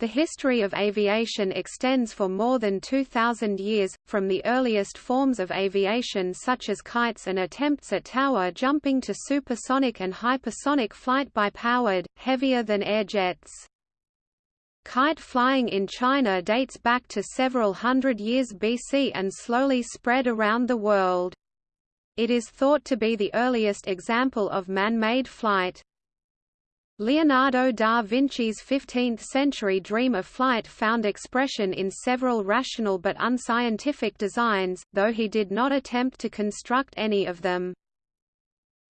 The history of aviation extends for more than 2,000 years, from the earliest forms of aviation such as kites and attempts at tower jumping to supersonic and hypersonic flight by powered, heavier-than-air jets. Kite flying in China dates back to several hundred years BC and slowly spread around the world. It is thought to be the earliest example of man-made flight. Leonardo da Vinci's 15th-century dream of flight found expression in several rational but unscientific designs, though he did not attempt to construct any of them.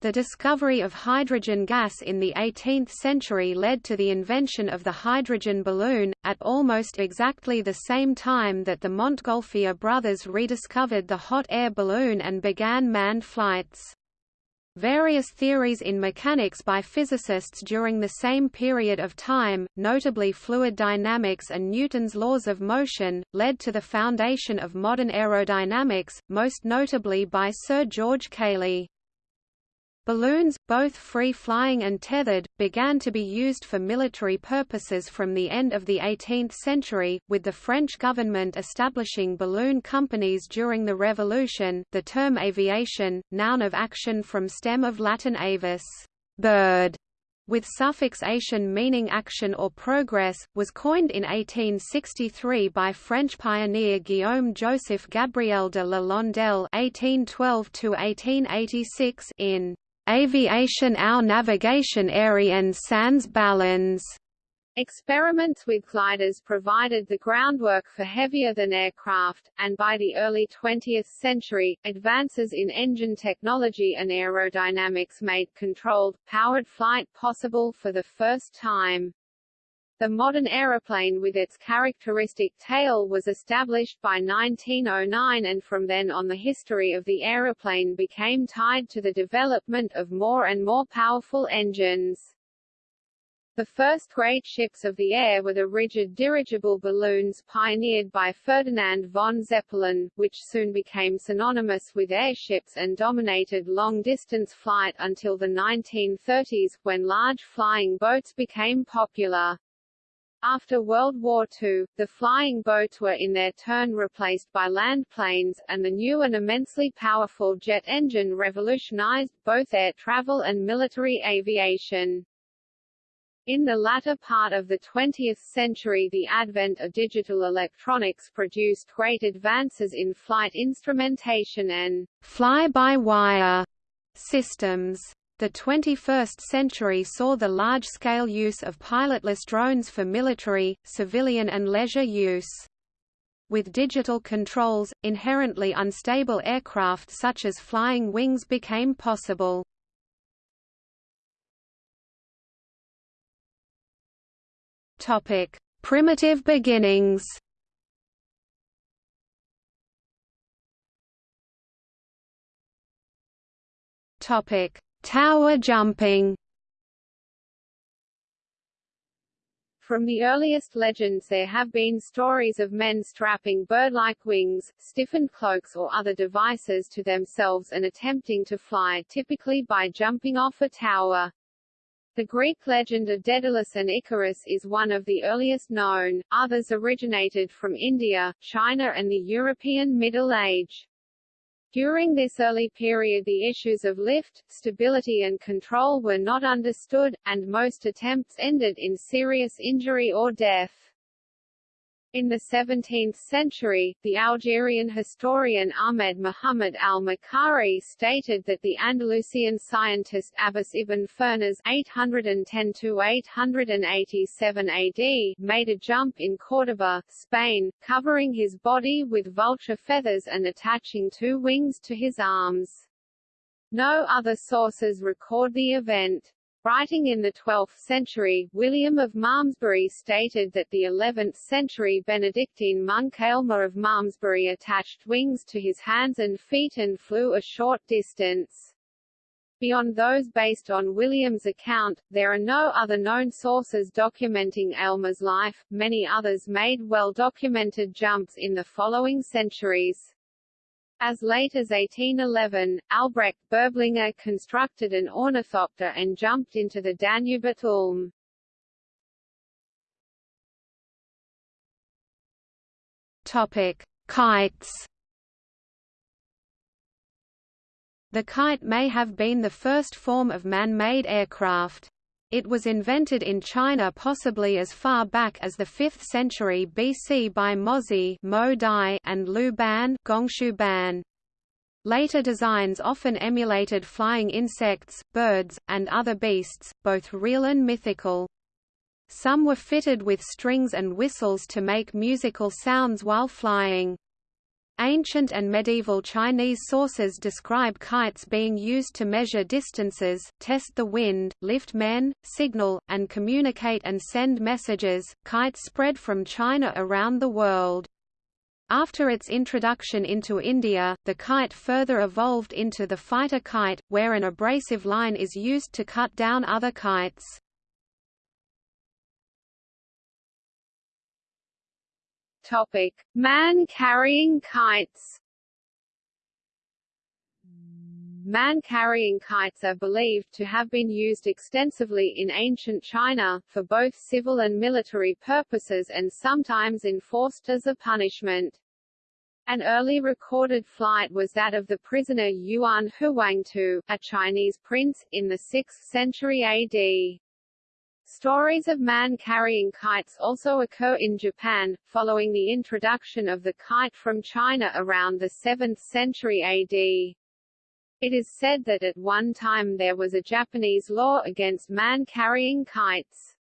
The discovery of hydrogen gas in the 18th century led to the invention of the hydrogen balloon, at almost exactly the same time that the Montgolfier brothers rediscovered the hot air balloon and began manned flights. Various theories in mechanics by physicists during the same period of time, notably fluid dynamics and Newton's laws of motion, led to the foundation of modern aerodynamics, most notably by Sir George Cayley. Balloons, both free-flying and tethered, began to be used for military purposes from the end of the 18th century, with the French government establishing balloon companies during the Revolution. The term aviation, noun of action from stem of Latin avis, bird, with suffix ation meaning action or progress, was coined in 1863 by French pioneer Guillaume Joseph Gabriel de la Landelle (1812–1886) in Aviation Our Navigation Area and Sans Ballons. Experiments with gliders provided the groundwork for heavier-than aircraft, and by the early 20th century, advances in engine technology and aerodynamics made controlled, powered flight possible for the first time. The modern aeroplane with its characteristic tail was established by 1909 and from then on the history of the aeroplane became tied to the development of more and more powerful engines. The first great ships of the air were the rigid dirigible balloons pioneered by Ferdinand von Zeppelin, which soon became synonymous with airships and dominated long-distance flight until the 1930s, when large flying boats became popular. After World War II, the flying boats were in their turn replaced by land planes, and the new and immensely powerful jet engine revolutionized both air travel and military aviation. In the latter part of the 20th century the advent of digital electronics produced great advances in flight instrumentation and fly-by-wire systems. The 21st century saw the large-scale use of pilotless drones for military, civilian and leisure use. With digital controls, inherently unstable aircraft such as flying wings became possible. Topic: Primitive beginnings. Topic: Tower jumping From the earliest legends there have been stories of men strapping bird-like wings, stiffened cloaks or other devices to themselves and attempting to fly typically by jumping off a tower. The Greek legend of Daedalus and Icarus is one of the earliest known, others originated from India, China and the European Middle Age. During this early period the issues of lift, stability and control were not understood, and most attempts ended in serious injury or death. In the 17th century, the Algerian historian Ahmed Muhammad al-Maqqari stated that the Andalusian scientist Abbas ibn Firnas (810–887 AD) made a jump in Córdoba, Spain, covering his body with vulture feathers and attaching two wings to his arms. No other sources record the event. Writing in the 12th century, William of Malmesbury stated that the 11th century Benedictine monk Aylmer of Malmesbury attached wings to his hands and feet and flew a short distance. Beyond those based on William's account, there are no other known sources documenting Aylmer's life. Many others made well-documented jumps in the following centuries. As late as 1811, Albrecht Berblinger constructed an ornithopter and jumped into the Danube at Ulm. Topic: Kites. The kite may have been the first form of man-made aircraft. It was invented in China possibly as far back as the 5th century BC by Mozi and Lu Ban, Gongshu Ban. Later designs often emulated flying insects, birds, and other beasts, both real and mythical. Some were fitted with strings and whistles to make musical sounds while flying. Ancient and medieval Chinese sources describe kites being used to measure distances, test the wind, lift men, signal, and communicate and send messages. Kites spread from China around the world. After its introduction into India, the kite further evolved into the fighter kite, where an abrasive line is used to cut down other kites. Topic: Man-carrying kites. Man-carrying kites are believed to have been used extensively in ancient China, for both civil and military purposes and sometimes enforced as a punishment. An early recorded flight was that of the prisoner Yuan Huangtou, a Chinese prince, in the 6th century AD. Stories of man carrying kites also occur in Japan, following the introduction of the kite from China around the 7th century AD. It is said that at one time there was a Japanese law against man carrying kites.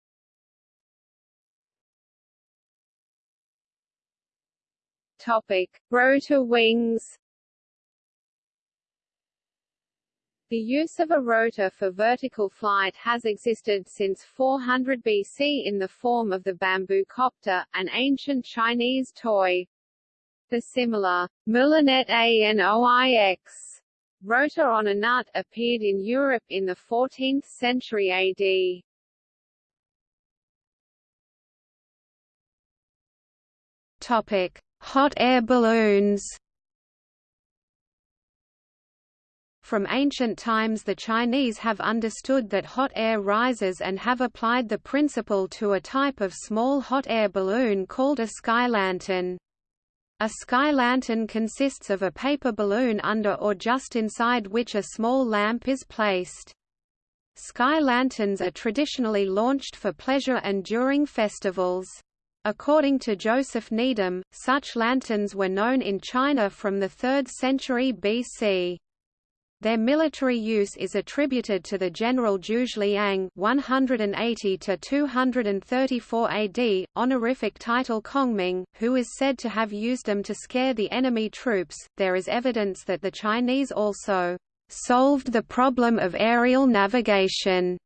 Topic: Rotor wings. The use of a rotor for vertical flight has existed since 400 BC in the form of the bamboo copter, an ancient Chinese toy. The similar moulinet à noix rotor on a nut appeared in Europe in the 14th century AD. Topic: Hot air balloons. From ancient times the Chinese have understood that hot air rises and have applied the principle to a type of small hot air balloon called a sky lantern. A sky lantern consists of a paper balloon under or just inside which a small lamp is placed. Sky lanterns are traditionally launched for pleasure and during festivals. According to Joseph Needham, such lanterns were known in China from the 3rd century BC. Their military use is attributed to the general Zhuge Liang 180 to 234 AD, honorific title Kongming, who is said to have used them to scare the enemy troops. There is evidence that the Chinese also solved the problem of aerial navigation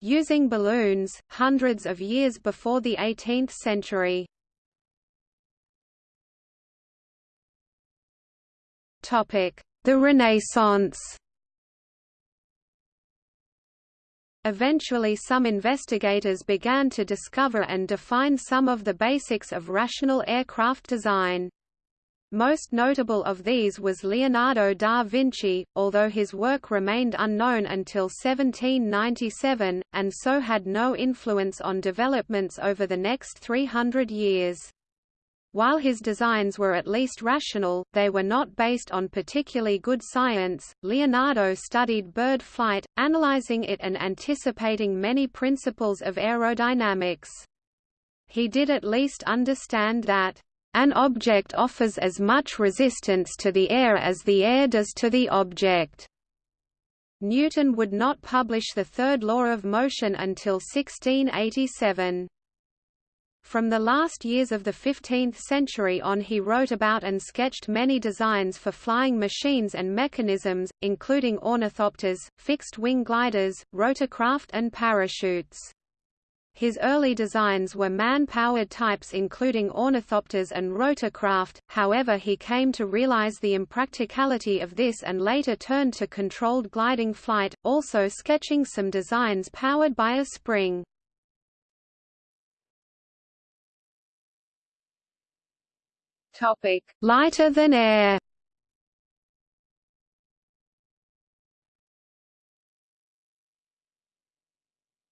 using balloons hundreds of years before the 18th century. Topic: the Renaissance Eventually some investigators began to discover and define some of the basics of rational aircraft design. Most notable of these was Leonardo da Vinci, although his work remained unknown until 1797, and so had no influence on developments over the next 300 years. While his designs were at least rational, they were not based on particularly good science. Leonardo studied bird flight, analyzing it and anticipating many principles of aerodynamics. He did at least understand that an object offers as much resistance to the air as the air does to the object. Newton would not publish the third law of motion until 1687. From the last years of the 15th century on he wrote about and sketched many designs for flying machines and mechanisms, including ornithopters, fixed-wing gliders, rotorcraft and parachutes. His early designs were man-powered types including ornithopters and rotorcraft, however he came to realize the impracticality of this and later turned to controlled gliding flight, also sketching some designs powered by a spring. Topic: Lighter than air.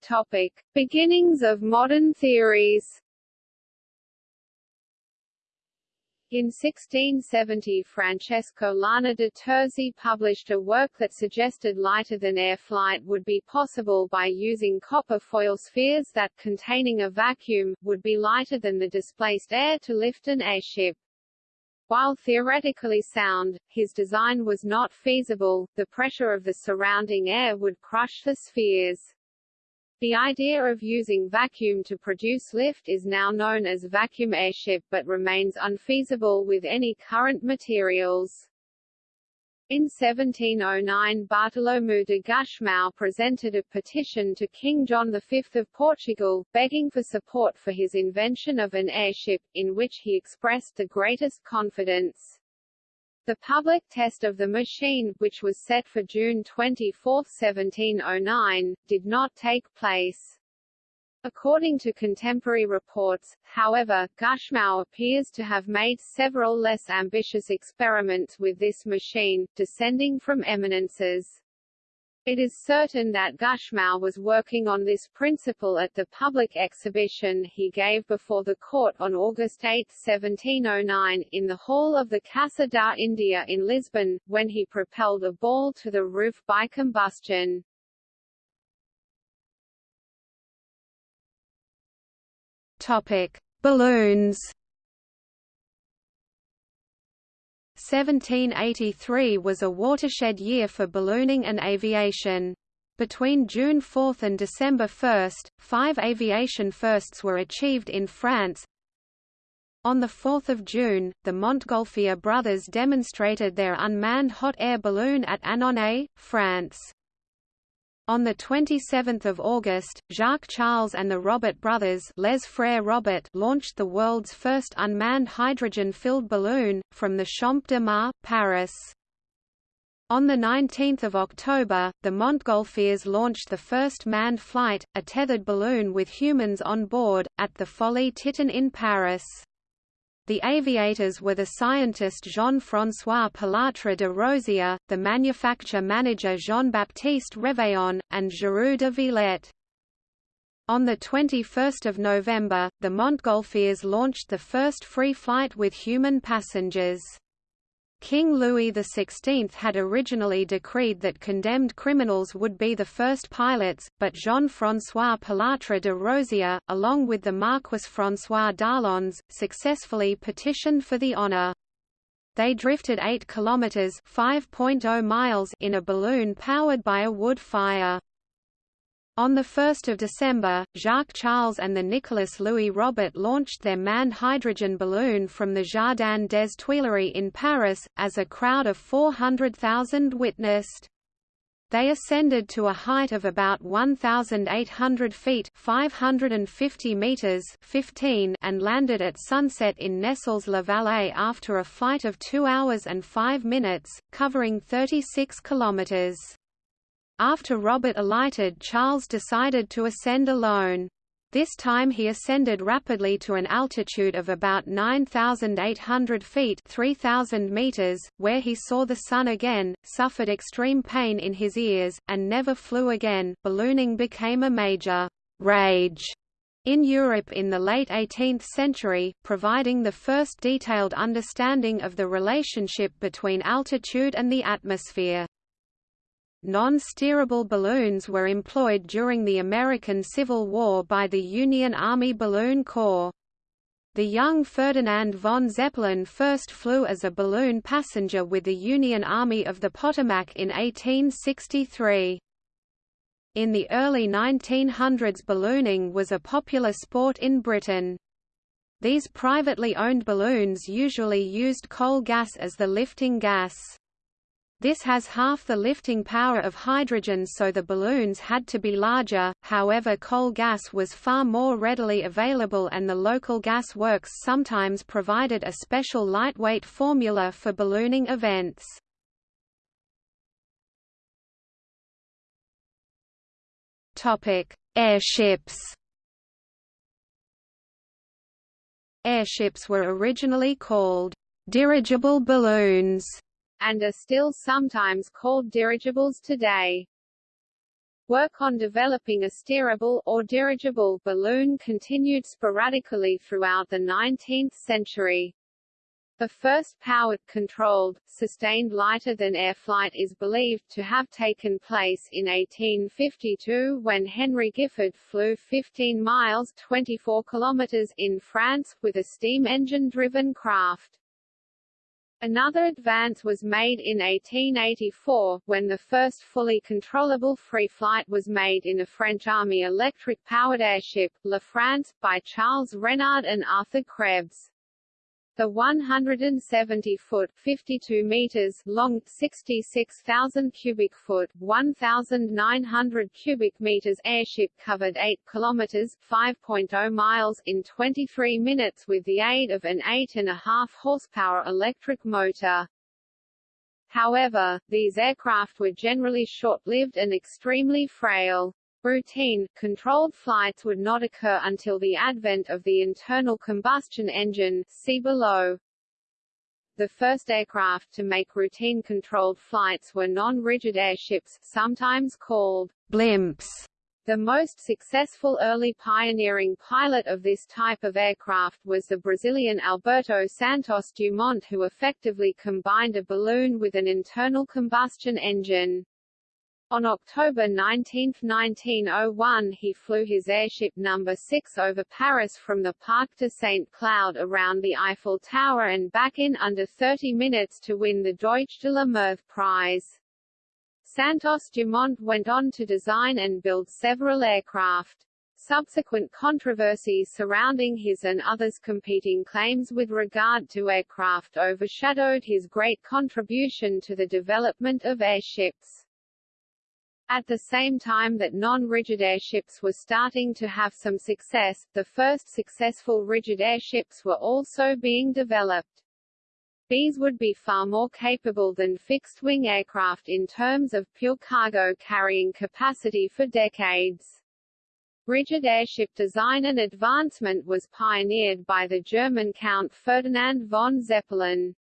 Topic: Beginnings of modern theories. In 1670 Francesco Lana de Terzi published a work that suggested lighter-than-air flight would be possible by using copper foil spheres that, containing a vacuum, would be lighter than the displaced air to lift an airship. While theoretically sound, his design was not feasible, the pressure of the surrounding air would crush the spheres. The idea of using vacuum to produce lift is now known as vacuum airship but remains unfeasible with any current materials. In 1709 Bartolomeu de Gusmão presented a petition to King John V of Portugal, begging for support for his invention of an airship, in which he expressed the greatest confidence. The public test of the machine, which was set for June 24, 1709, did not take place. According to contemporary reports, however, Gusmão appears to have made several less ambitious experiments with this machine, descending from eminences. It is certain that Gusmão was working on this principle at the public exhibition he gave before the court on August 8, 1709, in the hall of the Casa da India in Lisbon, when he propelled a ball to the roof by combustion. Topic: Balloons 1783 was a watershed year for ballooning and aviation. Between June 4 and December 1, five aviation firsts were achieved in France. On 4 June, the Montgolfier brothers demonstrated their unmanned hot air balloon at Annonay, France. On 27 August, Jacques Charles and the Robert brothers Les Frères Robert launched the world's first unmanned hydrogen-filled balloon, from the Champ de Mars, Paris. On 19 October, the Montgolfiers launched the first manned flight, a tethered balloon with humans on board, at the Folie Titon in Paris. The aviators were the scientist Jean-François Pilatre de Rozier, the manufacture manager Jean-Baptiste Réveillon, and Giroux de Villette. On 21 November, the Montgolfiers launched the first free flight with human passengers. King Louis XVI had originally decreed that condemned criminals would be the first pilots, but Jean-François Pilatre de Rozier, along with the Marquis François d'Arlandes, successfully petitioned for the honour. They drifted 8 kilometers (5.0 miles) in a balloon powered by a wood fire. On 1 December, Jacques Charles and the Nicolas Louis Robert launched their manned hydrogen balloon from the Jardin des Tuileries in Paris, as a crowd of 400,000 witnessed. They ascended to a height of about 1,800 feet 550 meters 15 and landed at sunset in Nesles-la-Vallée after a flight of 2 hours and 5 minutes, covering 36 kilometers. After Robert alighted Charles decided to ascend alone. This time he ascended rapidly to an altitude of about 9,800 feet 3,000 meters, where he saw the sun again, suffered extreme pain in his ears, and never flew again. Ballooning became a major rage in Europe in the late 18th century, providing the first detailed understanding of the relationship between altitude and the atmosphere. Non-steerable balloons were employed during the American Civil War by the Union Army Balloon Corps. The young Ferdinand von Zeppelin first flew as a balloon passenger with the Union Army of the Potomac in 1863. In the early 1900s ballooning was a popular sport in Britain. These privately owned balloons usually used coal gas as the lifting gas. This has half the lifting power of hydrogen so the balloons had to be larger, however coal gas was far more readily available and the local gas works sometimes provided a special lightweight formula for ballooning events. Airships Airships were originally called dirigible balloons and are still sometimes called dirigibles today. Work on developing a steerable or dirigible balloon continued sporadically throughout the 19th century. The first powered, controlled, sustained lighter-than-air flight is believed to have taken place in 1852 when Henry Gifford flew 15 miles 24 kilometers in France, with a steam engine-driven craft. Another advance was made in 1884, when the first fully controllable free flight was made in a French Army electric-powered airship, La France, by Charles Renard and Arthur Krebs. The 170-foot (52 meters) long, 66,000 cubic foot (1,900 cubic meters) airship covered 8 kilometers (5.0 miles) in 23 minutes with the aid of an 8.5 horsepower electric motor. However, these aircraft were generally short-lived and extremely frail. Routine, controlled flights would not occur until the advent of the internal combustion engine see below. The first aircraft to make routine-controlled flights were non-rigid airships, sometimes called blimps. The most successful early pioneering pilot of this type of aircraft was the Brazilian Alberto Santos Dumont who effectively combined a balloon with an internal combustion engine. On October 19, 1901 he flew his airship No. 6 over Paris from the Parc de Saint-Cloud around the Eiffel Tower and back in under 30 minutes to win the Deutsch de la Meurthe Prize. Santos Dumont went on to design and build several aircraft. Subsequent controversies surrounding his and others' competing claims with regard to aircraft overshadowed his great contribution to the development of airships. At the same time that non-rigid airships were starting to have some success, the first successful rigid airships were also being developed. These would be far more capable than fixed-wing aircraft in terms of pure cargo carrying capacity for decades. Rigid airship design and advancement was pioneered by the German Count Ferdinand von Zeppelin.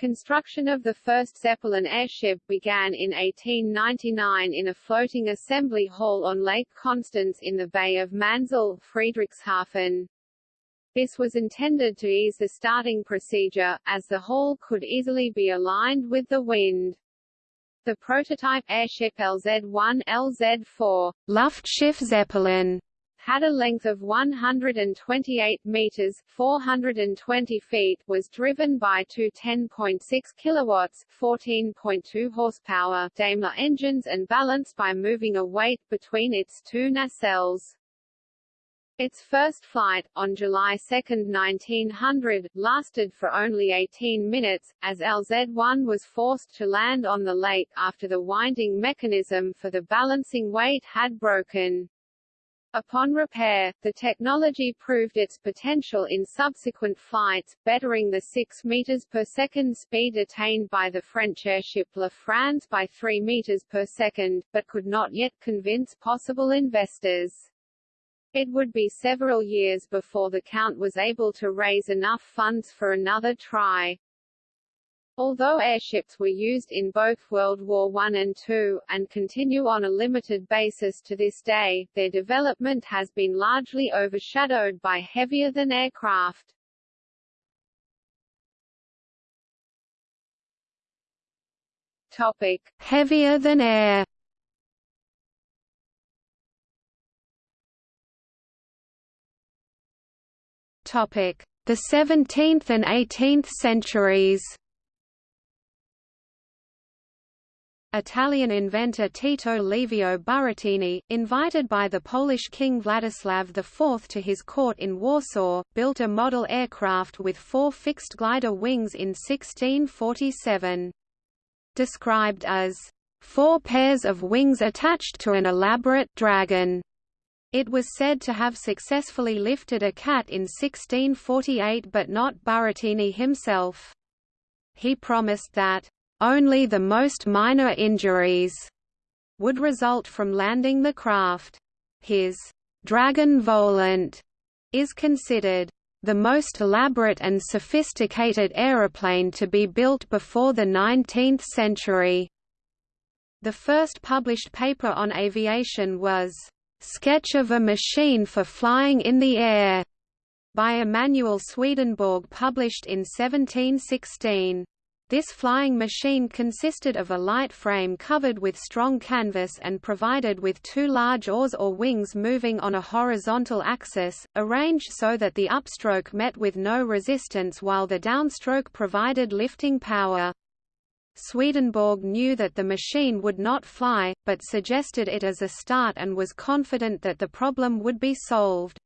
Construction of the first Zeppelin airship began in 1899 in a floating assembly hall on Lake Constance in the Bay of Manzell, Friedrichshafen. This was intended to ease the starting procedure, as the hall could easily be aligned with the wind. The prototype airship LZ-1 LZ-4 Luftschiff Zeppelin had a length of 128 meters (420 feet), was driven by two 10.6 kilowatts (14.2 horsepower) Daimler engines and balanced by moving a weight between its two nacelles. Its first flight, on July 2, 1900, lasted for only 18 minutes, as LZ-1 was forced to land on the lake after the winding mechanism for the balancing weight had broken. Upon repair, the technology proved its potential in subsequent flights, bettering the 6 meters per second speed attained by the French airship La France by 3 meters per second, but could not yet convince possible investors. It would be several years before the Count was able to raise enough funds for another try. Although airships were used in both World War I and II, and continue on a limited basis to this day, their development has been largely overshadowed by heavier-than aircraft. Topic: Heavier than air. Topic: The 17th and 18th centuries. Italian inventor Tito Livio Burattini, invited by the Polish king Vladislav IV to his court in Warsaw, built a model aircraft with four fixed glider wings in 1647. Described as, four pairs of wings attached to an elaborate dragon. It was said to have successfully lifted a cat in 1648 but not Burattini himself. He promised that only the most minor injuries would result from landing the craft. His Dragon Volant is considered the most elaborate and sophisticated aeroplane to be built before the 19th century. The first published paper on aviation was Sketch of a Machine for Flying in the Air by Emanuel Swedenborg published in 1716. This flying machine consisted of a light frame covered with strong canvas and provided with two large oars or wings moving on a horizontal axis, arranged so that the upstroke met with no resistance while the downstroke provided lifting power. Swedenborg knew that the machine would not fly, but suggested it as a start and was confident that the problem would be solved.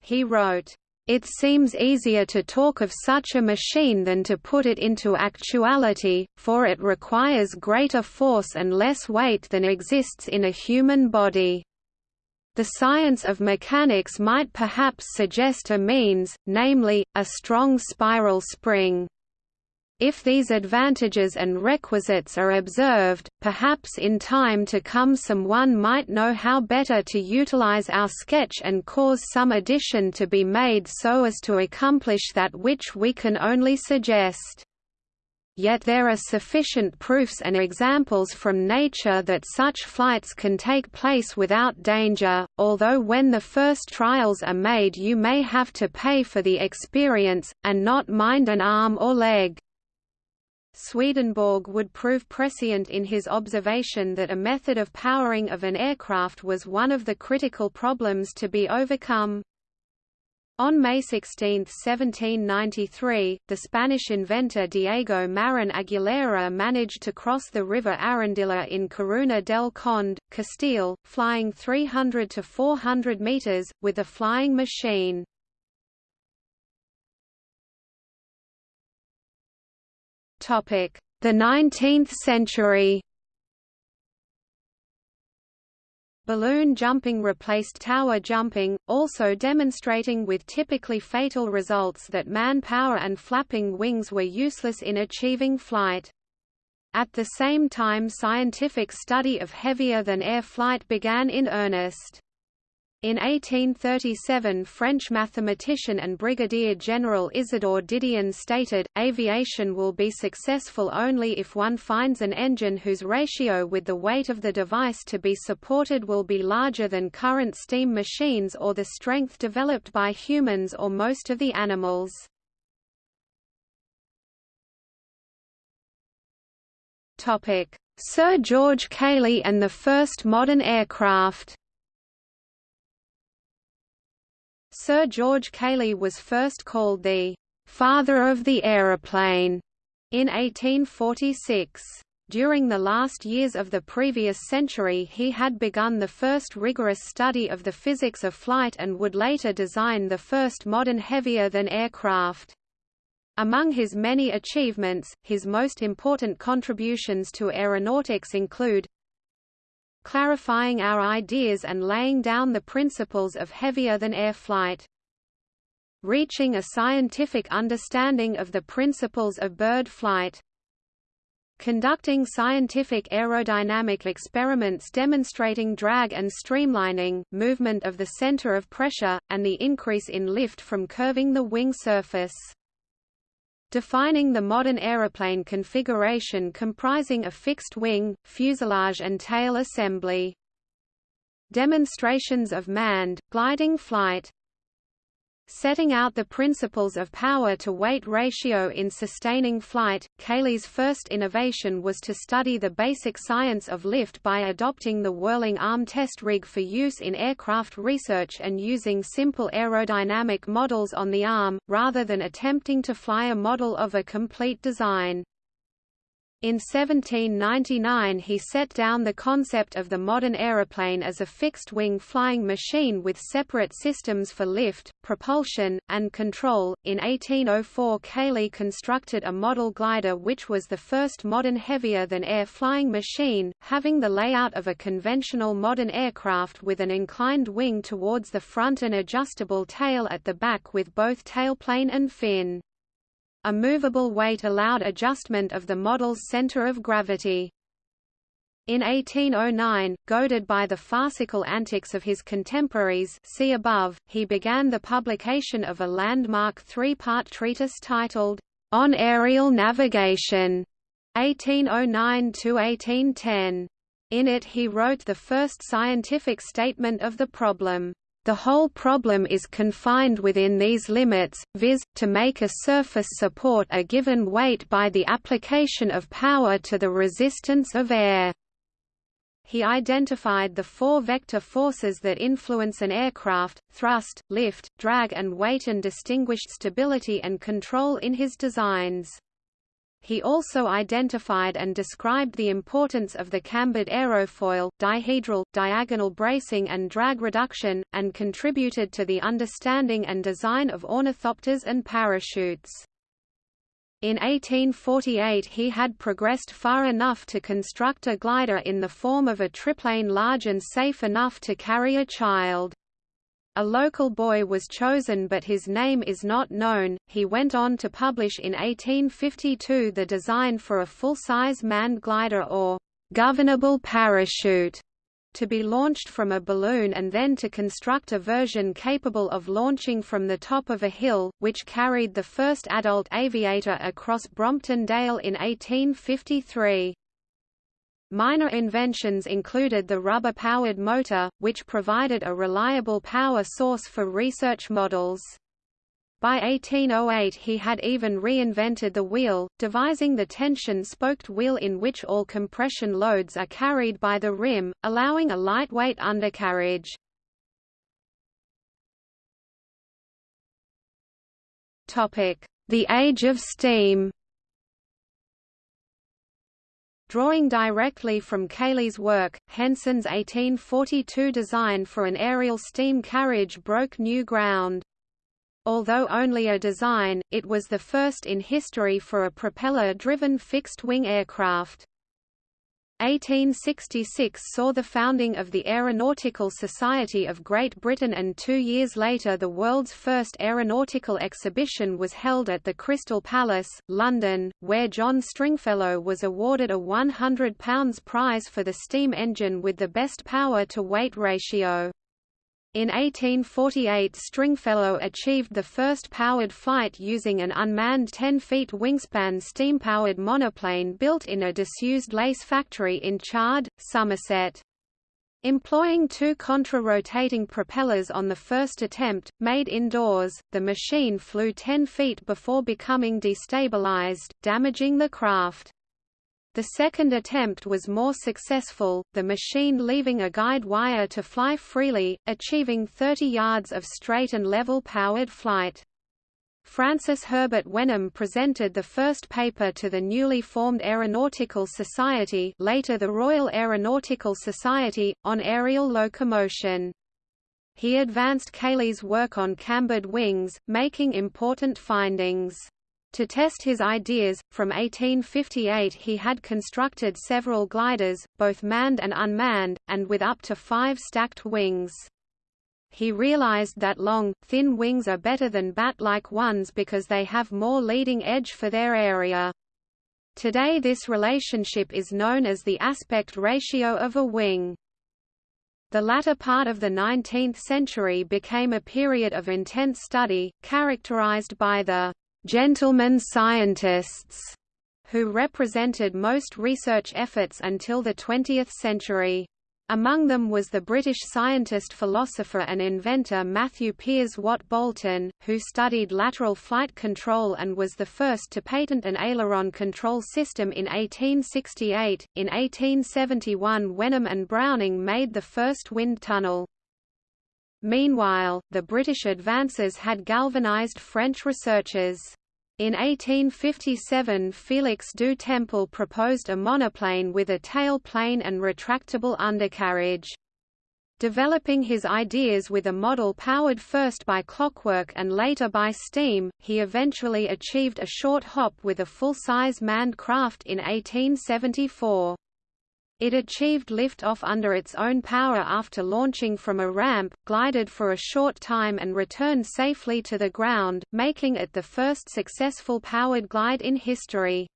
He wrote, it seems easier to talk of such a machine than to put it into actuality, for it requires greater force and less weight than exists in a human body. The science of mechanics might perhaps suggest a means, namely, a strong spiral spring. If these advantages and requisites are observed, perhaps in time to come someone might know how better to utilize our sketch and cause some addition to be made so as to accomplish that which we can only suggest. Yet there are sufficient proofs and examples from nature that such flights can take place without danger, although when the first trials are made you may have to pay for the experience, and not mind an arm or leg. Swedenborg would prove prescient in his observation that a method of powering of an aircraft was one of the critical problems to be overcome. On May 16, 1793, the Spanish inventor Diego Marin Aguilera managed to cross the river Arandilla in Coruna del Conde, Castile, flying 300 to 400 meters, with a flying machine. The 19th century Balloon jumping replaced tower jumping, also demonstrating with typically fatal results that manpower and flapping wings were useless in achieving flight. At the same time scientific study of heavier-than-air flight began in earnest. In 1837 French mathematician and Brigadier General Isidore Didion stated, aviation will be successful only if one finds an engine whose ratio with the weight of the device to be supported will be larger than current steam machines or the strength developed by humans or most of the animals. Sir George Cayley and the first modern aircraft Sir George Cayley was first called the «father of the aeroplane» in 1846. During the last years of the previous century he had begun the first rigorous study of the physics of flight and would later design the first modern heavier-than aircraft. Among his many achievements, his most important contributions to aeronautics include clarifying our ideas and laying down the principles of heavier-than-air flight. Reaching a scientific understanding of the principles of bird flight. Conducting scientific aerodynamic experiments demonstrating drag and streamlining, movement of the center of pressure, and the increase in lift from curving the wing surface defining the modern aeroplane configuration comprising a fixed wing, fuselage and tail assembly. Demonstrations of manned, gliding flight Setting out the principles of power-to-weight ratio in sustaining flight, Cayley's first innovation was to study the basic science of lift by adopting the whirling arm test rig for use in aircraft research and using simple aerodynamic models on the arm, rather than attempting to fly a model of a complete design. In 1799 he set down the concept of the modern aeroplane as a fixed-wing flying machine with separate systems for lift, propulsion, and control. In 1804 Cayley constructed a model glider which was the first modern heavier-than-air flying machine, having the layout of a conventional modern aircraft with an inclined wing towards the front and adjustable tail at the back with both tailplane and fin. A movable weight allowed adjustment of the model's center of gravity. In 1809, goaded by the farcical antics of his contemporaries see above, he began the publication of a landmark three-part treatise titled, On Aerial Navigation, 1809–1810. In it he wrote the first scientific statement of the problem. The whole problem is confined within these limits, viz., to make a surface support a given weight by the application of power to the resistance of air. He identified the four vector forces that influence an aircraft, thrust, lift, drag and weight and distinguished stability and control in his designs. He also identified and described the importance of the cambered aerofoil, dihedral, diagonal bracing and drag reduction, and contributed to the understanding and design of ornithopters and parachutes. In 1848 he had progressed far enough to construct a glider in the form of a triplane large and safe enough to carry a child. A local boy was chosen but his name is not known. He went on to publish in 1852 the design for a full-size manned glider or governable parachute to be launched from a balloon and then to construct a version capable of launching from the top of a hill, which carried the first adult aviator across Brompton Dale in 1853. Minor inventions included the rubber-powered motor, which provided a reliable power source for research models. By 1808 he had even reinvented the wheel, devising the tension-spoked wheel in which all compression loads are carried by the rim, allowing a lightweight undercarriage. The Age of Steam Drawing directly from Cayley's work, Henson's 1842 design for an aerial steam carriage broke new ground. Although only a design, it was the first in history for a propeller-driven fixed-wing aircraft. 1866 saw the founding of the Aeronautical Society of Great Britain and two years later the world's first aeronautical exhibition was held at the Crystal Palace, London, where John Stringfellow was awarded a £100 prize for the steam engine with the best power-to-weight ratio. In 1848 Stringfellow achieved the first powered flight using an unmanned 10 feet wingspan steam-powered monoplane built in a disused lace factory in Chard, Somerset. Employing two contra-rotating propellers on the first attempt, made indoors, the machine flew 10 feet before becoming destabilized, damaging the craft. The second attempt was more successful, the machine leaving a guide wire to fly freely, achieving 30 yards of straight and level powered flight. Francis Herbert Wenham presented the first paper to the newly formed Aeronautical Society later the Royal Aeronautical Society, on aerial locomotion. He advanced Cayley's work on cambered wings, making important findings. To test his ideas, from 1858 he had constructed several gliders, both manned and unmanned, and with up to five stacked wings. He realized that long, thin wings are better than bat-like ones because they have more leading edge for their area. Today this relationship is known as the aspect ratio of a wing. The latter part of the 19th century became a period of intense study, characterized by the gentlemen scientists, who represented most research efforts until the 20th century. Among them was the British scientist philosopher and inventor Matthew Piers Watt Boulton, who studied lateral flight control and was the first to patent an aileron control system in 1868. In 1871 Wenham and Browning made the first wind tunnel. Meanwhile, the British advances had galvanized French researchers. In 1857 Félix du Temple proposed a monoplane with a tailplane and retractable undercarriage. Developing his ideas with a model powered first by clockwork and later by steam, he eventually achieved a short hop with a full-size manned craft in 1874. It achieved lift-off under its own power after launching from a ramp, glided for a short time and returned safely to the ground, making it the first successful powered glide in history.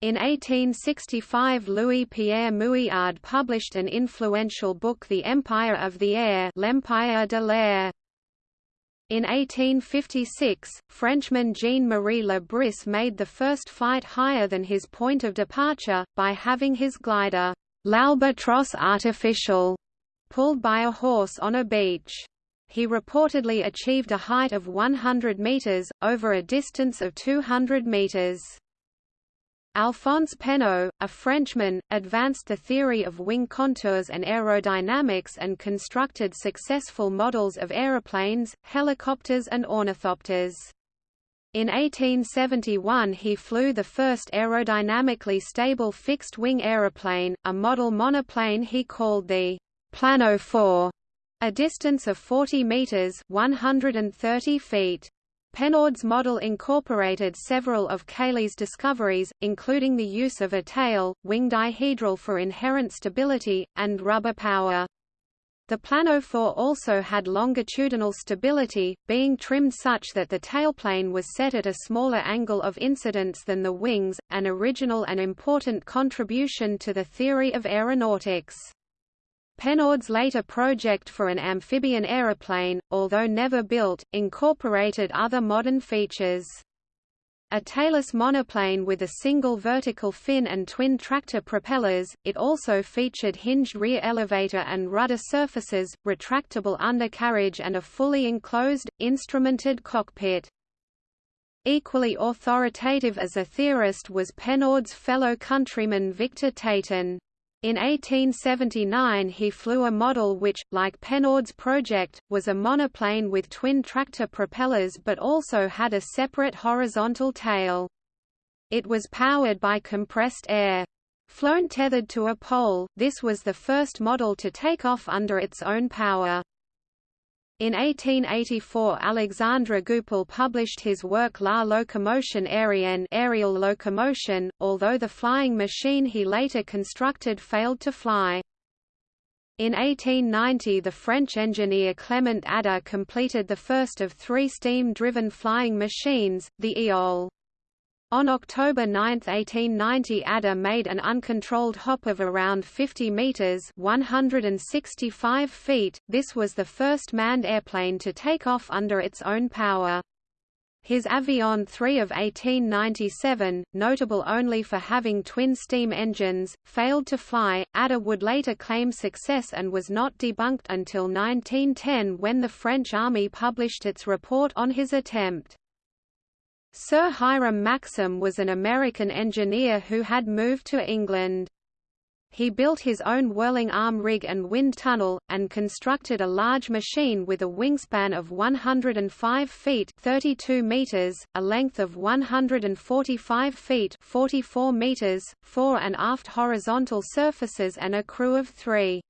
In 1865 Louis-Pierre Mouillard published an influential book The Empire of the Air L'Empire de l'Air. In 1856, Frenchman Jean-Marie Le Bris made the first flight higher than his point of departure, by having his glider, l'Albatros artificial, pulled by a horse on a beach. He reportedly achieved a height of 100 meters, over a distance of 200 meters. Alphonse Pénaud, a Frenchman, advanced the theory of wing contours and aerodynamics and constructed successful models of aeroplanes, helicopters and ornithopters. In 1871 he flew the first aerodynamically stable fixed-wing aeroplane, a model monoplane he called the Planophore, a distance of 40 meters (130 feet). Pénaud's model incorporated several of Cayley's discoveries, including the use of a tail, wing dihedral for inherent stability, and rubber power. The Planophore also had longitudinal stability, being trimmed such that the tailplane was set at a smaller angle of incidence than the wings, an original and important contribution to the theory of aeronautics. Pénaud's later project for an amphibian aeroplane, although never built, incorporated other modern features. A tailless monoplane with a single vertical fin and twin tractor propellers, it also featured hinged rear elevator and rudder surfaces, retractable undercarriage and a fully enclosed, instrumented cockpit. Equally authoritative as a theorist was Pénaud's fellow countryman Victor Tatin. In 1879 he flew a model which, like Pénaud's project, was a monoplane with twin-tractor propellers but also had a separate horizontal tail. It was powered by compressed air. Flown tethered to a pole, this was the first model to take off under its own power. In 1884 Alexandre Goupil published his work La locomotion aérienne aerial locomotion, although the flying machine he later constructed failed to fly. In 1890 the French engineer Clement Ader completed the first of three steam-driven flying machines, the Éole. On October 9, 1890 Ader made an uncontrolled hop of around 50 meters 165 feet. This was the first manned airplane to take off under its own power. His Avion 3 of 1897, notable only for having twin steam engines, failed to fly. Ader would later claim success and was not debunked until 1910 when the French army published its report on his attempt. Sir Hiram Maxim was an American engineer who had moved to England. He built his own whirling arm rig and wind tunnel, and constructed a large machine with a wingspan of 105 feet 32 meters, a length of 145 feet 44 meters, fore and aft horizontal surfaces and a crew of three.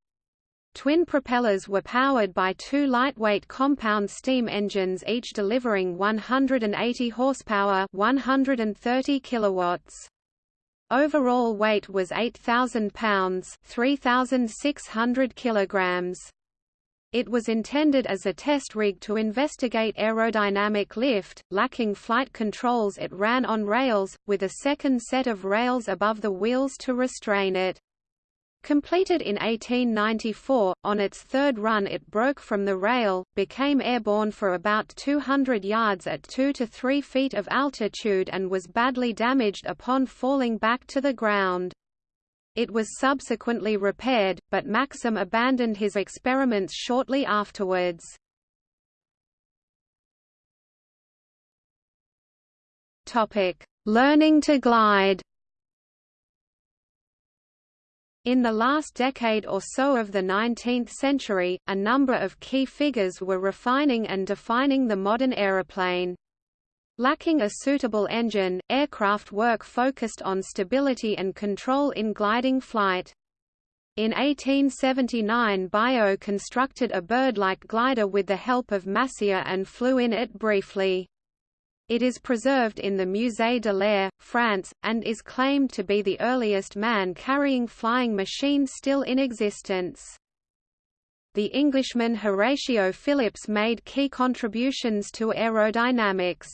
Twin propellers were powered by two lightweight compound steam engines each delivering 180 horsepower 130 kilowatts. Overall weight was 8,000 pounds 3,600 kilograms. It was intended as a test rig to investigate aerodynamic lift, lacking flight controls it ran on rails, with a second set of rails above the wheels to restrain it. Completed in 1894, on its third run it broke from the rail, became airborne for about 200 yards at 2 to 3 feet of altitude and was badly damaged upon falling back to the ground. It was subsequently repaired, but Maxim abandoned his experiments shortly afterwards. Learning to glide in the last decade or so of the 19th century, a number of key figures were refining and defining the modern aeroplane. Lacking a suitable engine, aircraft work focused on stability and control in gliding flight. In 1879 Biot constructed a bird-like glider with the help of Massier and flew in it briefly. It is preserved in the Musée de l'Air, France, and is claimed to be the earliest man-carrying flying machine still in existence. The Englishman Horatio Phillips made key contributions to aerodynamics.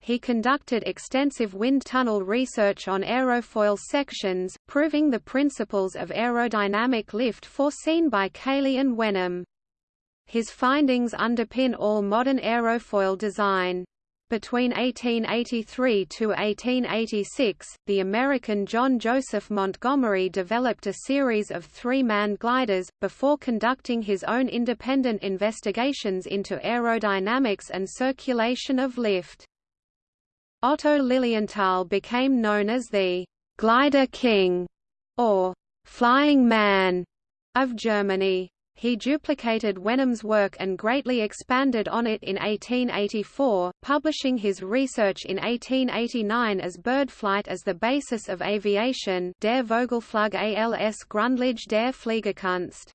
He conducted extensive wind tunnel research on aerofoil sections, proving the principles of aerodynamic lift foreseen by Cayley and Wenham. His findings underpin all modern aerofoil design. Between 1883 to 1886, the American John Joseph Montgomery developed a series of three-man gliders, before conducting his own independent investigations into aerodynamics and circulation of lift. Otto Lilienthal became known as the «glider king» or «flying man» of Germany. He duplicated Wenham's work and greatly expanded on it in 1884, publishing his research in 1889 as Birdflight as the basis of aviation Der Vogelflug als Grundlage der Fliegerkunst.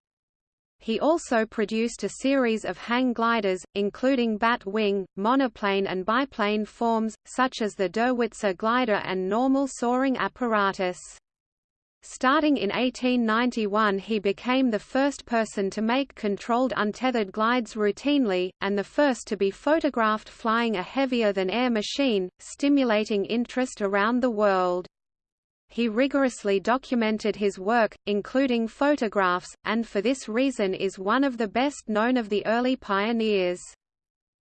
He also produced a series of hang gliders, including bat wing, monoplane and biplane forms, such as the Derwitzer glider and normal soaring apparatus. Starting in 1891 he became the first person to make controlled untethered glides routinely, and the first to be photographed flying a heavier-than-air machine, stimulating interest around the world. He rigorously documented his work, including photographs, and for this reason is one of the best known of the early pioneers.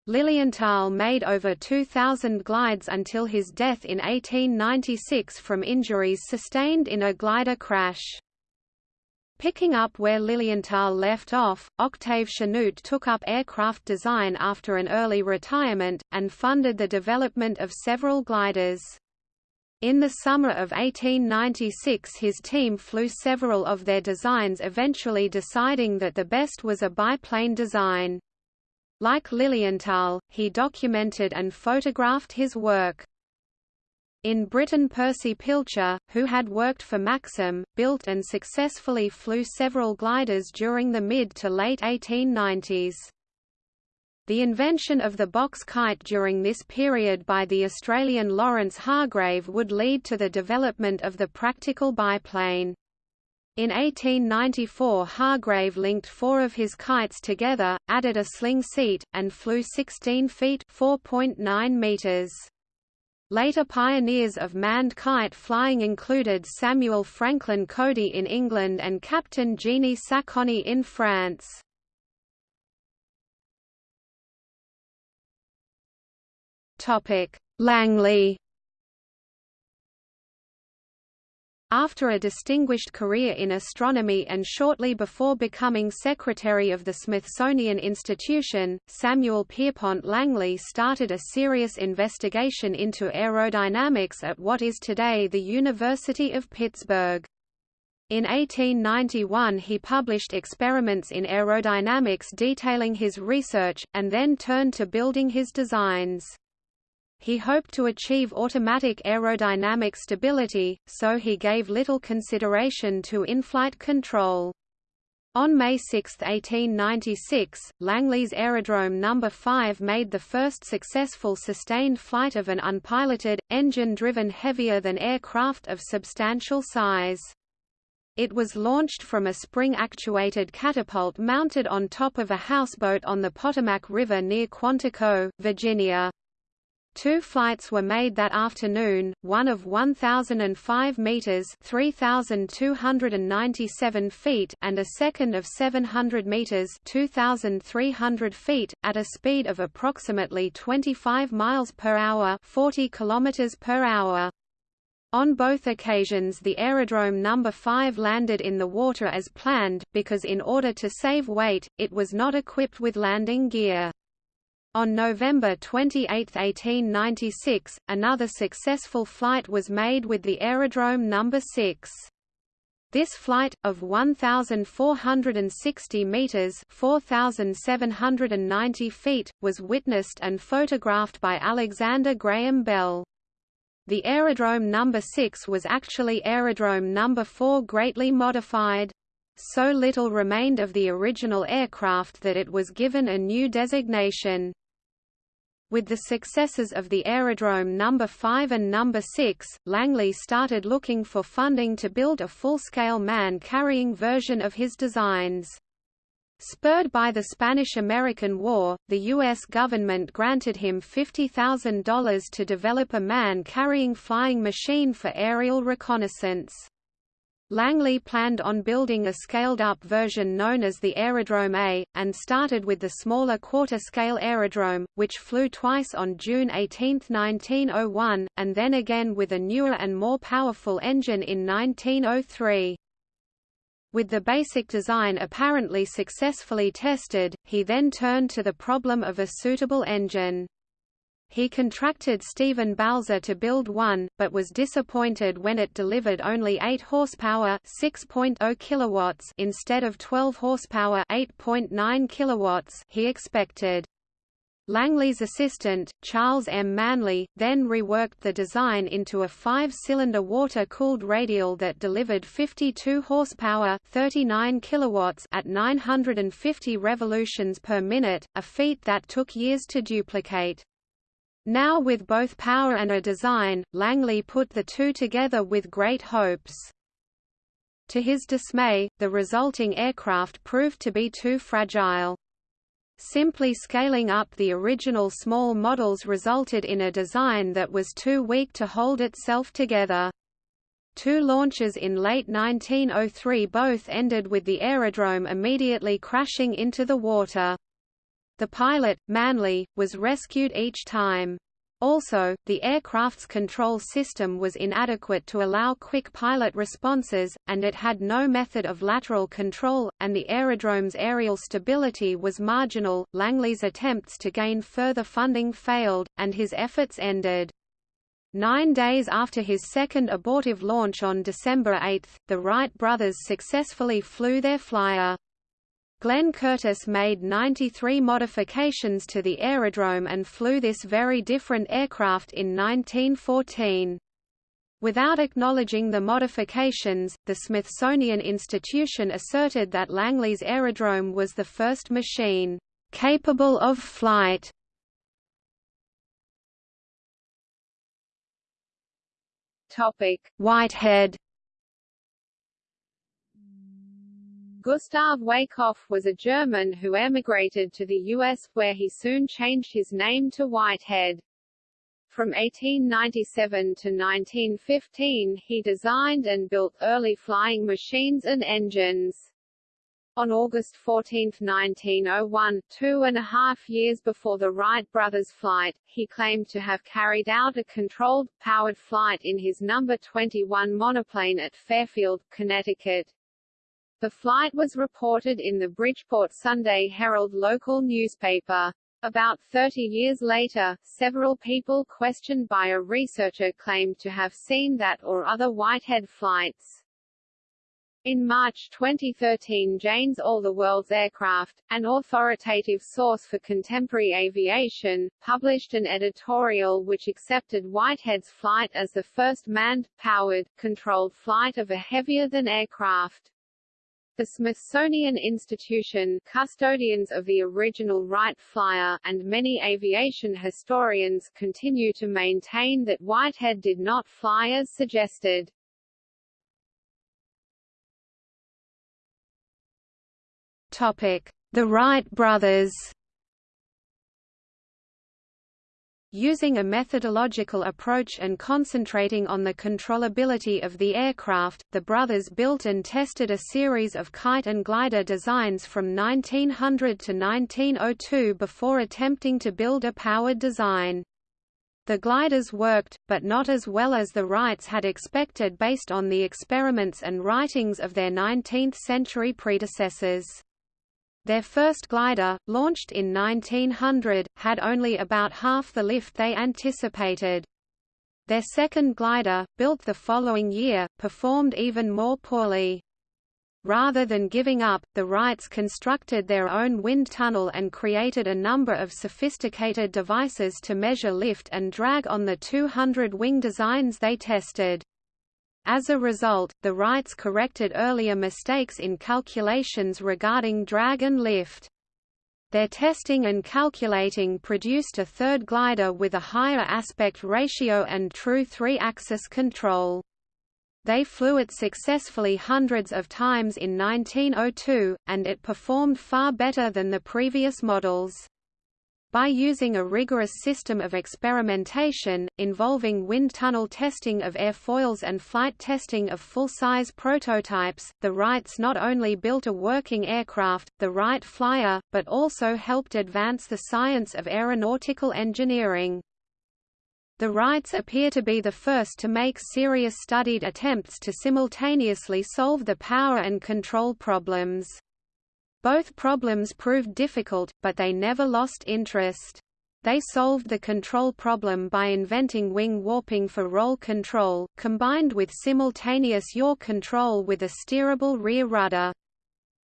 Lilienthal made over 2,000 glides until his death in 1896 from injuries sustained in a glider crash. Picking up where Lilienthal left off, Octave Chanute took up aircraft design after an early retirement, and funded the development of several gliders. In the summer of 1896 his team flew several of their designs eventually deciding that the best was a biplane design. Like Lilienthal, he documented and photographed his work. In Britain Percy Pilcher, who had worked for Maxim, built and successfully flew several gliders during the mid to late 1890s. The invention of the box kite during this period by the Australian Lawrence Hargrave would lead to the development of the practical biplane. In 1894 Hargrave linked four of his kites together, added a sling seat, and flew 16 feet meters. Later pioneers of manned kite flying included Samuel Franklin Cody in England and Captain Génie Saconney in France. Langley After a distinguished career in astronomy and shortly before becoming secretary of the Smithsonian Institution, Samuel Pierpont Langley started a serious investigation into aerodynamics at what is today the University of Pittsburgh. In 1891 he published experiments in aerodynamics detailing his research, and then turned to building his designs. He hoped to achieve automatic aerodynamic stability, so he gave little consideration to in-flight control. On May 6, 1896, Langley's Aerodrome No. 5 made the first successful sustained flight of an unpiloted, engine-driven heavier-than-air craft of substantial size. It was launched from a spring-actuated catapult mounted on top of a houseboat on the Potomac River near Quantico, Virginia. Two flights were made that afternoon, one of 1,005 meters (3,297 feet) and a second of 700 meters (2,300 feet), at a speed of approximately 25 miles per hour (40 kilometers per hour). On both occasions the Aerodrome No. 5 landed in the water as planned, because in order to save weight, it was not equipped with landing gear. On November 28, 1896, another successful flight was made with the Aerodrome No. 6. This flight, of 1,460 metres 4,790 feet, was witnessed and photographed by Alexander Graham Bell. The Aerodrome No. 6 was actually Aerodrome No. 4 greatly modified. So little remained of the original aircraft that it was given a new designation. With the successes of the Aerodrome No. 5 and No. 6, Langley started looking for funding to build a full-scale man-carrying version of his designs. Spurred by the Spanish–American War, the U.S. government granted him $50,000 to develop a man-carrying flying machine for aerial reconnaissance. Langley planned on building a scaled-up version known as the Aerodrome A, and started with the smaller quarter-scale Aerodrome, which flew twice on June 18, 1901, and then again with a newer and more powerful engine in 1903. With the basic design apparently successfully tested, he then turned to the problem of a suitable engine. He contracted Stephen Balzer to build one, but was disappointed when it delivered only 8 horsepower, 6.0 kilowatts instead of 12 horsepower, 8.9 kilowatts he expected. Langley's assistant, Charles M. Manley, then reworked the design into a five-cylinder water-cooled radial that delivered 52 horsepower 39 kilowatts at 950 revolutions per minute, a feat that took years to duplicate. Now with both power and a design, Langley put the two together with great hopes. To his dismay, the resulting aircraft proved to be too fragile. Simply scaling up the original small models resulted in a design that was too weak to hold itself together. Two launches in late 1903 both ended with the aerodrome immediately crashing into the water. The pilot, Manley, was rescued each time. Also, the aircraft's control system was inadequate to allow quick pilot responses, and it had no method of lateral control, and the aerodrome's aerial stability was marginal. Langley's attempts to gain further funding failed, and his efforts ended. Nine days after his second abortive launch on December 8, the Wright brothers successfully flew their flyer. Glenn Curtiss made 93 modifications to the aerodrome and flew this very different aircraft in 1914. Without acknowledging the modifications, the Smithsonian Institution asserted that Langley's aerodrome was the first machine capable of flight. Topic: Whitehead Gustav Weißkopf was a German who emigrated to the U.S., where he soon changed his name to Whitehead. From 1897 to 1915 he designed and built early flying machines and engines. On August 14, 1901, two and a half years before the Wright brothers' flight, he claimed to have carried out a controlled, powered flight in his No. 21 monoplane at Fairfield, Connecticut. The flight was reported in the Bridgeport Sunday Herald local newspaper. About 30 years later, several people questioned by a researcher claimed to have seen that or other Whitehead flights. In March 2013 Jane's All the World's Aircraft, an authoritative source for contemporary aviation, published an editorial which accepted Whitehead's flight as the first manned, powered, controlled flight of a heavier-than aircraft. The Smithsonian Institution custodians of the original Wright Flyer and many aviation historians continue to maintain that Whitehead did not fly as suggested. Topic: The Wright brothers Using a methodological approach and concentrating on the controllability of the aircraft, the brothers built and tested a series of kite and glider designs from 1900 to 1902 before attempting to build a powered design. The gliders worked, but not as well as the Wrights had expected based on the experiments and writings of their 19th-century predecessors. Their first glider, launched in 1900, had only about half the lift they anticipated. Their second glider, built the following year, performed even more poorly. Rather than giving up, the Wrights constructed their own wind tunnel and created a number of sophisticated devices to measure lift and drag on the 200 wing designs they tested. As a result, the Wrights corrected earlier mistakes in calculations regarding drag and lift. Their testing and calculating produced a third glider with a higher aspect ratio and true three-axis control. They flew it successfully hundreds of times in 1902, and it performed far better than the previous models. By using a rigorous system of experimentation, involving wind tunnel testing of airfoils and flight testing of full-size prototypes, the Wrights not only built a working aircraft, the Wright Flyer, but also helped advance the science of aeronautical engineering. The Wrights appear to be the first to make serious studied attempts to simultaneously solve the power and control problems. Both problems proved difficult, but they never lost interest. They solved the control problem by inventing wing warping for roll control, combined with simultaneous yaw control with a steerable rear rudder.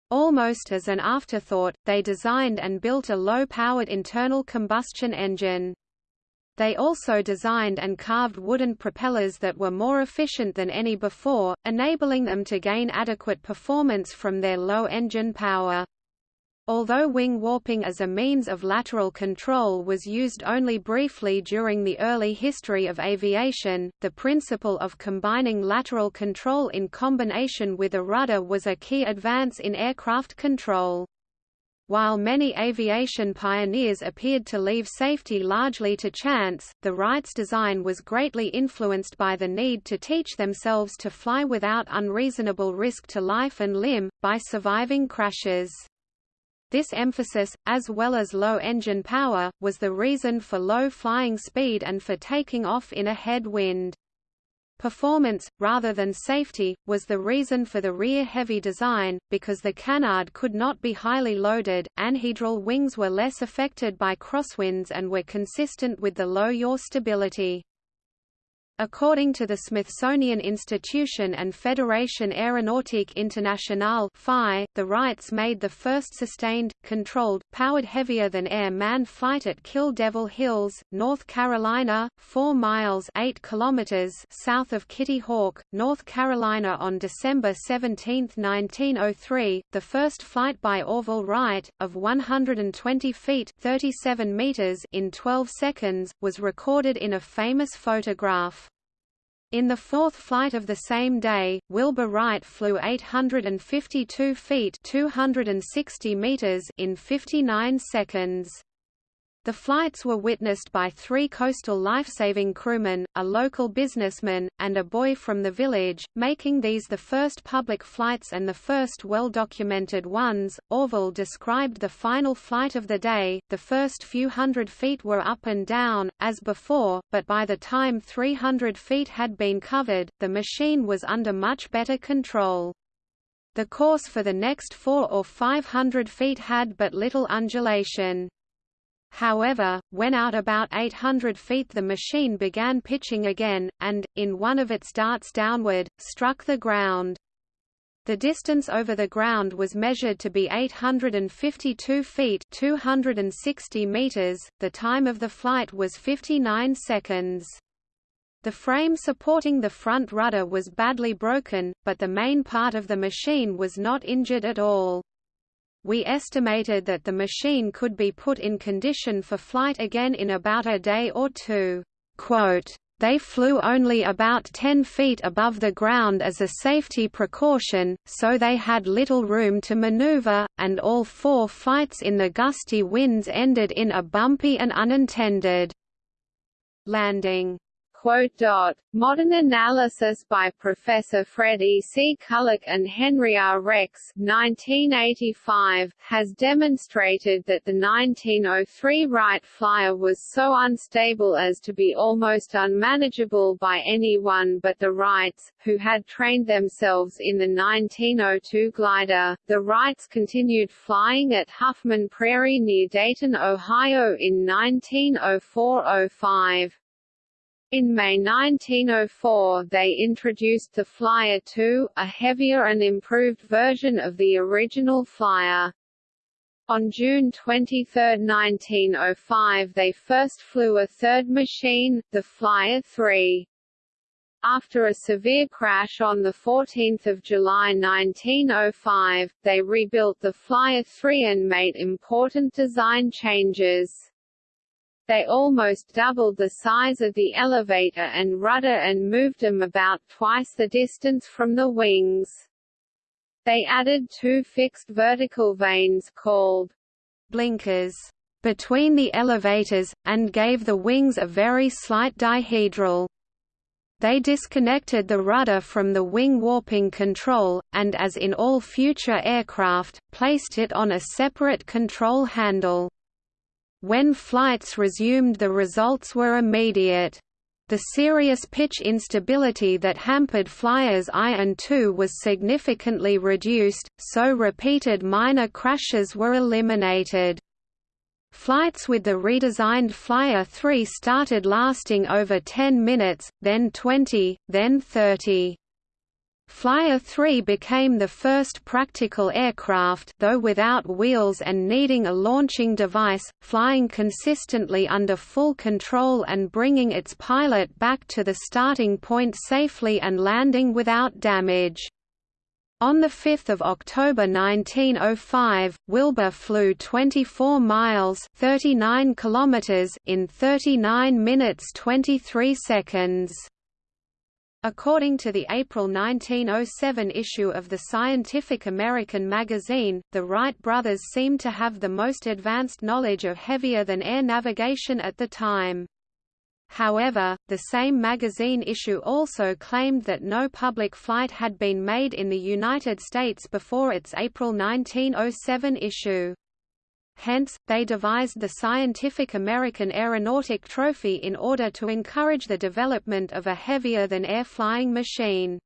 Almost as an afterthought, they designed and built a low-powered internal combustion engine. They also designed and carved wooden propellers that were more efficient than any before, enabling them to gain adequate performance from their low engine power. Although wing warping as a means of lateral control was used only briefly during the early history of aviation, the principle of combining lateral control in combination with a rudder was a key advance in aircraft control. While many aviation pioneers appeared to leave safety largely to chance, the Wrights' design was greatly influenced by the need to teach themselves to fly without unreasonable risk to life and limb, by surviving crashes. This emphasis, as well as low engine power, was the reason for low flying speed and for taking off in a head-wind. Performance, rather than safety, was the reason for the rear-heavy design, because the canard could not be highly loaded, anhedral wings were less affected by crosswinds and were consistent with the low yaw stability. According to the Smithsonian Institution and Fédération Aéronautique Internationale (FAI), the Wrights made the first sustained, controlled, powered heavier-than-air manned flight at Kill Devil Hills, North Carolina, 4 miles 8 kilometers south of Kitty Hawk, North Carolina on December 17, 1903. The first flight by Orville Wright, of 120 feet 37 meters in 12 seconds, was recorded in a famous photograph. In the fourth flight of the same day, Wilbur Wright flew 852 feet 260 meters in 59 seconds. The flights were witnessed by three coastal lifesaving crewmen, a local businessman, and a boy from the village, making these the first public flights and the first well-documented ones. Orville described the final flight of the day. The first few hundred feet were up and down, as before, but by the time 300 feet had been covered, the machine was under much better control. The course for the next four or five hundred feet had but little undulation. However, when out about 800 feet the machine began pitching again, and, in one of its darts downward, struck the ground. The distance over the ground was measured to be 852 feet 260 meters. .The time of the flight was 59 seconds. The frame supporting the front rudder was badly broken, but the main part of the machine was not injured at all. We estimated that the machine could be put in condition for flight again in about a day or two. Quote, they flew only about 10 feet above the ground as a safety precaution, so they had little room to maneuver, and all four flights in the gusty winds ended in a bumpy and unintended landing. Modern analysis by Professor Fred E. C. Culick and Henry R. Jex 1985, has demonstrated that the 1903 Wright Flyer was so unstable as to be almost unmanageable by anyone but the Wrights, who had trained themselves in the 1902 glider. The Wrights continued flying at Huffman Prairie near Dayton, Ohio in 1904–05. In May 1904 they introduced the Flyer 2, a heavier and improved version of the original Flyer. On June 23, 1905 they first flew a third machine, the Flyer 3. After a severe crash on 14 July 1905, they rebuilt the Flyer 3 and made important design changes. They almost doubled the size of the elevator and rudder and moved them about twice the distance from the wings. They added two fixed vertical vanes called blinkers between the elevators, and gave the wings a very slight dihedral. They disconnected the rudder from the wing warping control, and as in all future aircraft, placed it on a separate control handle. When flights resumed the results were immediate. The serious pitch instability that hampered Flyers I and II was significantly reduced, so repeated minor crashes were eliminated. Flights with the redesigned Flyer 3 started lasting over 10 minutes, then 20, then 30. Flyer 3 became the first practical aircraft though without wheels and needing a launching device, flying consistently under full control and bringing its pilot back to the starting point safely and landing without damage. On 5 October 1905, Wilbur flew 24 miles 39 kilometers in 39 minutes 23 seconds. According to the April 1907 issue of the Scientific American magazine, the Wright brothers seemed to have the most advanced knowledge of heavier-than-air navigation at the time. However, the same magazine issue also claimed that no public flight had been made in the United States before its April 1907 issue. Hence, they devised the Scientific American Aeronautic Trophy in order to encourage the development of a heavier-than-air flying machine.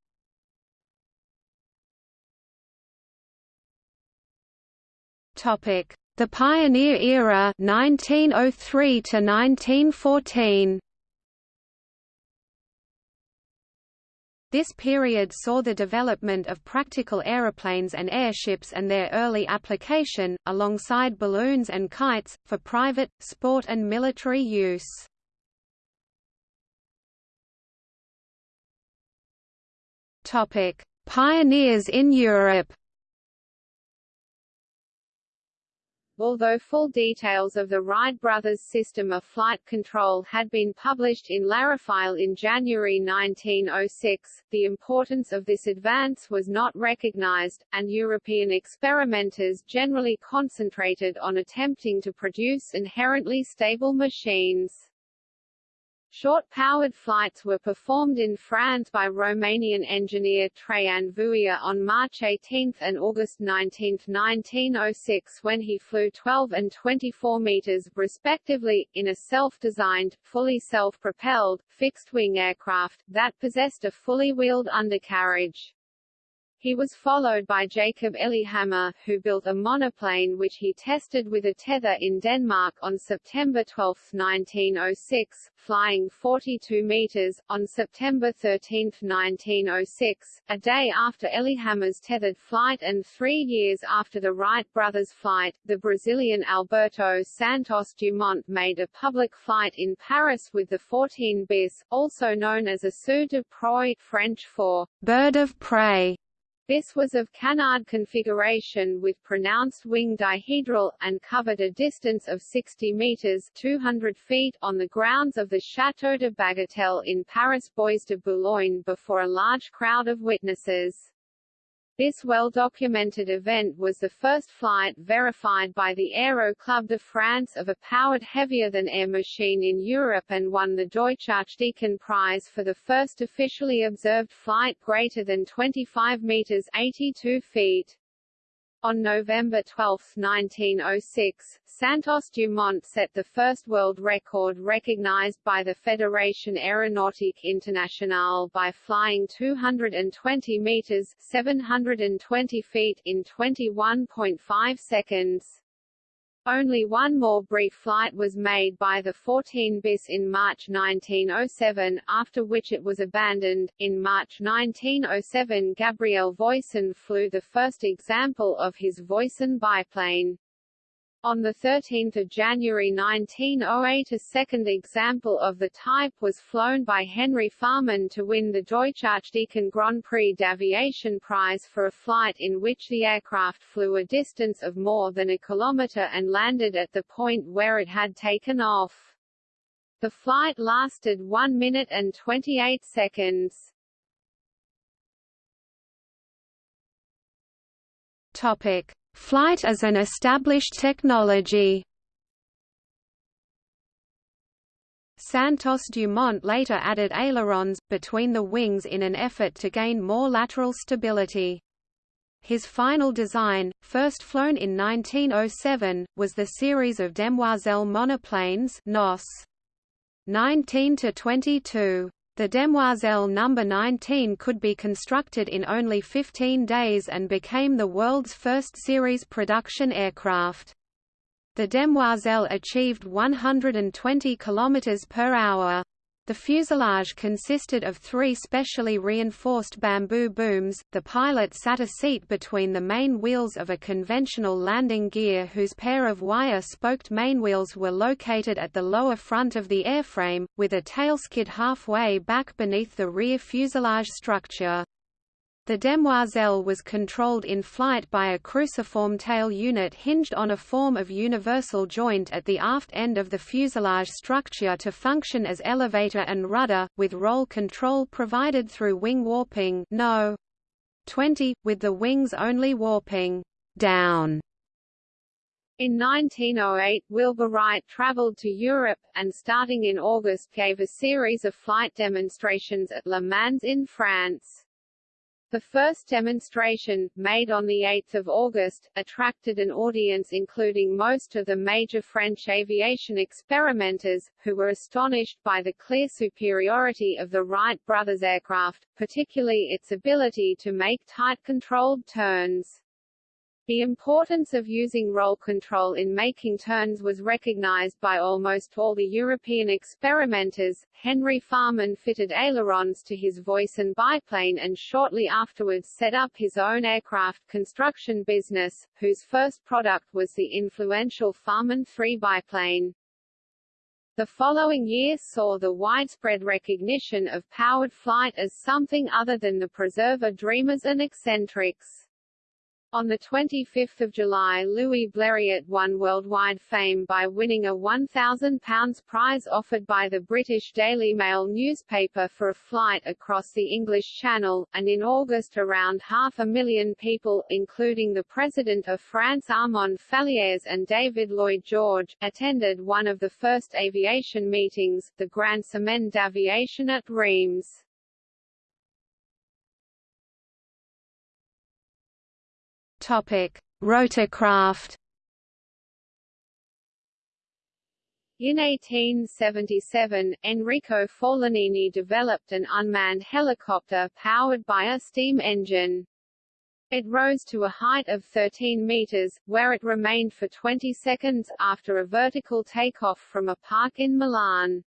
The Pioneer Era 1903 to 1914 This period saw the development of practical aeroplanes and airships and their early application, alongside balloons and kites, for private, sport and military use. Pioneers in Europe Although full details of the Wright brothers' system of flight control had been published in L'Aérophile in January 1906, the importance of this advance was not recognized, and European experimenters generally concentrated on attempting to produce inherently stable machines. Short-powered flights were performed in France by Romanian engineer Traian Vuia on March 18 and August 19, 1906 when he flew 12 and 24 meters, respectively, in a self-designed, fully self-propelled, fixed-wing aircraft, that possessed a fully wheeled undercarriage. He was followed by Jacob Ellehammer, who built a monoplane which he tested with a tether in Denmark on September 12, 1906, flying 42 meters. On September 13, 1906, a day after Ellehammer's tethered flight and three years after the Wright brothers' flight, the Brazilian Alberto Santos Dumont made a public flight in Paris with the 14 bis, also known as Oiseau de proie French for bird of prey. This was of canard configuration with pronounced wing dihedral, and covered a distance of 60 meters 200 feet on the grounds of the Château de Bagatelle in Paris Bois de Boulogne before a large crowd of witnesses. This well-documented event was the first flight verified by the Aero Club de France of a powered heavier-than-air machine in Europe and won the Deutsch-Archdeacon Prize for the first officially observed flight greater than 25 meters 82 feet. On November 12, 1906, Santos Dumont set the first world record recognized by the Fédération Aéronautique Internationale by flying 220 meters 720 feet in 21.5 seconds. Only one more brief flight was made by the 14 bis in March 1907, after which it was abandoned. In March 1907, Gabriel Voisin flew the first example of his Voisin biplane. On 13 January 1908 a second example of the type was flown by Henry Farman to win the Deutsch-Archdeacon Grand Prix d'Aviation Prize for a flight in which the aircraft flew a distance of more than a kilometre and landed at the point where it had taken off. The flight lasted 1 minute and 28 seconds. Topic. Flight as an established technology. Santos Dumont later added ailerons, between the wings in an effort to gain more lateral stability. His final design, first flown in 1907, was the series of demoiselle monoplanes NOS. 19 to 22. The Demoiselle No. 19 could be constructed in only 15 days and became the world's first series production aircraft. The Demoiselle achieved 120 km per hour. The fuselage consisted of three specially reinforced bamboo booms. The pilot sat a seat between the main wheels of a conventional landing gear whose pair of wire-spoked mainwheels were located at the lower front of the airframe, with a tailskid halfway back beneath the rear fuselage structure. The Demoiselle was controlled in flight by a cruciform tail unit hinged on a form of universal joint at the aft end of the fuselage structure to function as elevator and rudder, with roll control provided through wing warping no. 20, with the wings only warping down. In 1908 Wilbur Wright traveled to Europe, and starting in August gave a series of flight demonstrations at Le Mans in France. The first demonstration, made on 8 August, attracted an audience including most of the major French aviation experimenters, who were astonished by the clear superiority of the Wright brothers aircraft, particularly its ability to make tight controlled turns. The importance of using roll control in making turns was recognized by almost all the European experimenters. Henry Farman fitted ailerons to his Voisin biplane and shortly afterwards set up his own aircraft construction business, whose first product was the influential Farman 3 biplane. The following year saw the widespread recognition of powered flight as something other than the preserver dreamers and eccentrics. On 25 July Louis Blériot won worldwide fame by winning a £1,000 prize offered by the British Daily Mail newspaper for a flight across the English Channel, and in August around half a million people, including the President of France Armand Fallières and David Lloyd George, attended one of the first aviation meetings, the Grand Semaine d'Aviation at Reims. Rotorcraft. In 1877, Enrico Forlanini developed an unmanned helicopter powered by a steam engine. It rose to a height of 13 meters, where it remained for 20 seconds, after a vertical takeoff from a park in Milan.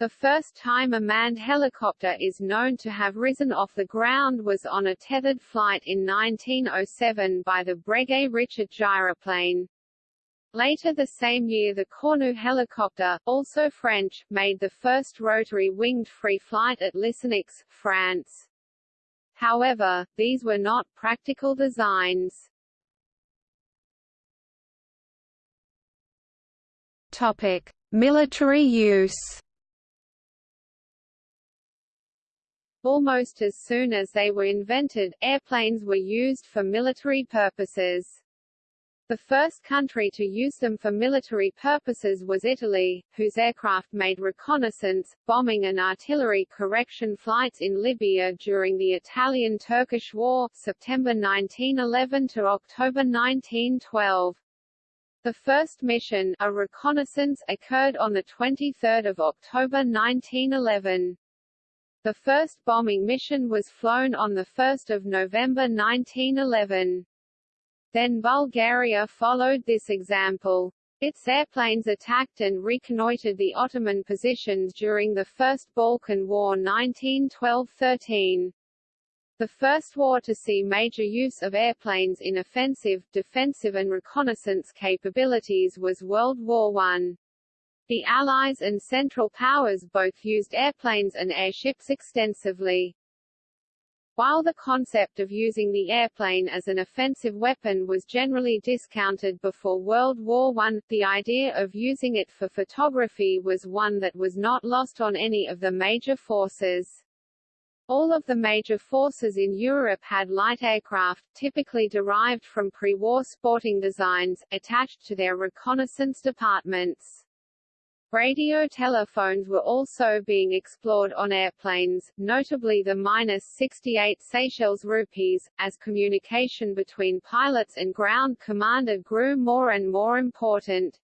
The first time a manned helicopter is known to have risen off the ground was on a tethered flight in 1907 by the Breguet-Richet gyroplane. Later the same year the Cornu helicopter, also French, made the first rotary winged free flight at Lisieux, France. However, these were not practical designs. Topic: Military use. Almost as soon as they were invented, airplanes were used for military purposes. The first country to use them for military purposes was Italy, whose aircraft made reconnaissance, bombing and artillery correction flights in Libya during the Italian-Turkish War September 1911 to October 1912. The first mission, a reconnaissance, occurred on 23 October 1911. The first bombing mission was flown on 1 November 1911. Then Bulgaria followed this example. Its airplanes attacked and reconnoitred the Ottoman positions during the First Balkan War 1912–13. The first war to see major use of airplanes in offensive, defensive and reconnaissance capabilities was World War I. The Allies and Central Powers both used airplanes and airships extensively. While the concept of using the airplane as an offensive weapon was generally discounted before World War I, the idea of using it for photography was one that was not lost on any of the major forces. All of the major forces in Europe had light aircraft, typically derived from pre-war sporting designs, attached to their reconnaissance departments. Radio telephones were also being explored on airplanes, notably the minus 68 Seychelles rupees, as communication between pilots and ground commander grew more and more important.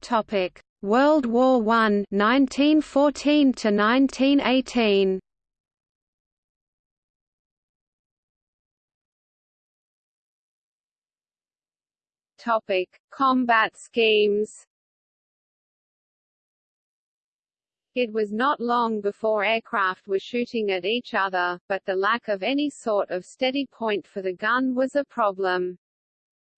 Topic: World War I, 1914 to 1918. Topic: Combat schemes. It was not long before aircraft were shooting at each other, but the lack of any sort of steady point for the gun was a problem.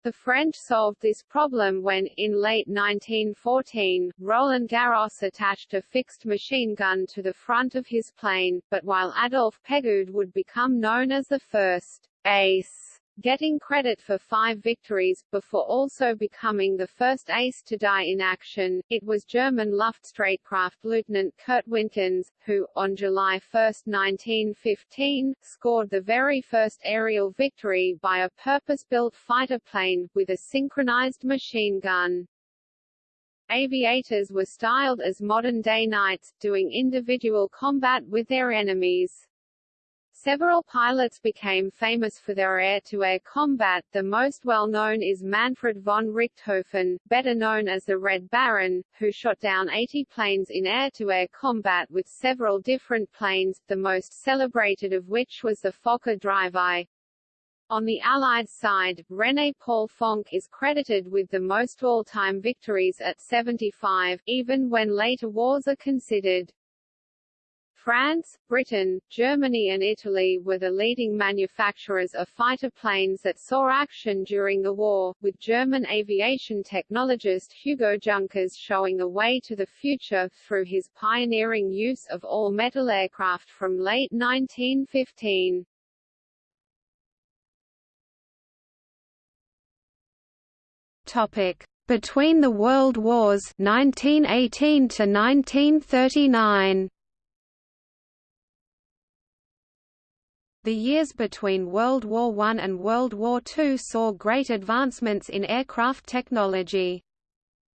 The French solved this problem when, in late 1914, Roland Garros attached a fixed machine gun to the front of his plane, but while Adolphe Pégoud would become known as the first ace getting credit for five victories, before also becoming the first ace to die in action. It was German Luftstreitkräfte Lieutenant Kurt Wintgens, who, on July 1, 1915, scored the very first aerial victory by a purpose-built fighter plane, with a synchronized machine gun. Aviators were styled as modern-day knights, doing individual combat with their enemies. Several pilots became famous for their air-to-air -air combat, the most well-known is Manfred von Richthofen, better known as the Red Baron, who shot down 80 planes in air-to-air -air combat with several different planes, the most celebrated of which was the Fokker Drive-I. On the Allied side, René Paul Fonck is credited with the most all-time victories at 75, even when later wars are considered. France, Britain, Germany and Italy were the leading manufacturers of fighter planes that saw action during the war, with German aviation technologist Hugo Junkers showing the way to the future through his pioneering use of all-metal aircraft from late 1915. Topic: Between the World Wars 1918 to 1939. The years between World War I and World War II saw great advancements in aircraft technology.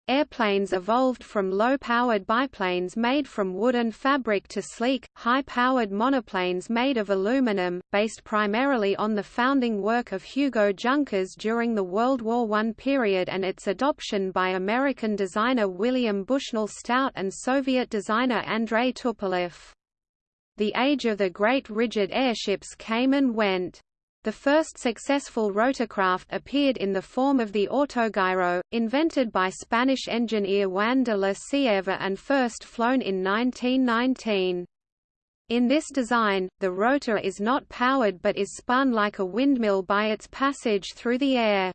Airplanes evolved from low-powered biplanes made from wood and fabric to sleek, high-powered monoplanes made of aluminum, based primarily on the founding work of Hugo Junkers during the World War I period and its adoption by American designer William Bushnell Stout and Soviet designer Andrei Tupolev. The age of the great rigid airships came and went. The first successful rotorcraft appeared in the form of the autogyro, invented by Spanish engineer Juan de la Cierva and first flown in 1919. In this design, the rotor is not powered but is spun like a windmill by its passage through the air.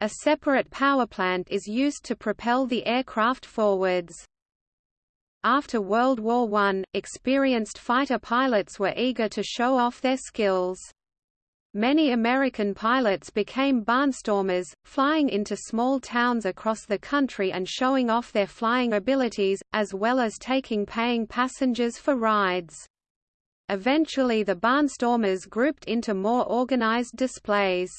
A separate power plant is used to propel the aircraft forwards. After World War I, experienced fighter pilots were eager to show off their skills. Many American pilots became barnstormers, flying into small towns across the country and showing off their flying abilities, as well as taking paying passengers for rides. Eventually the barnstormers grouped into more organized displays.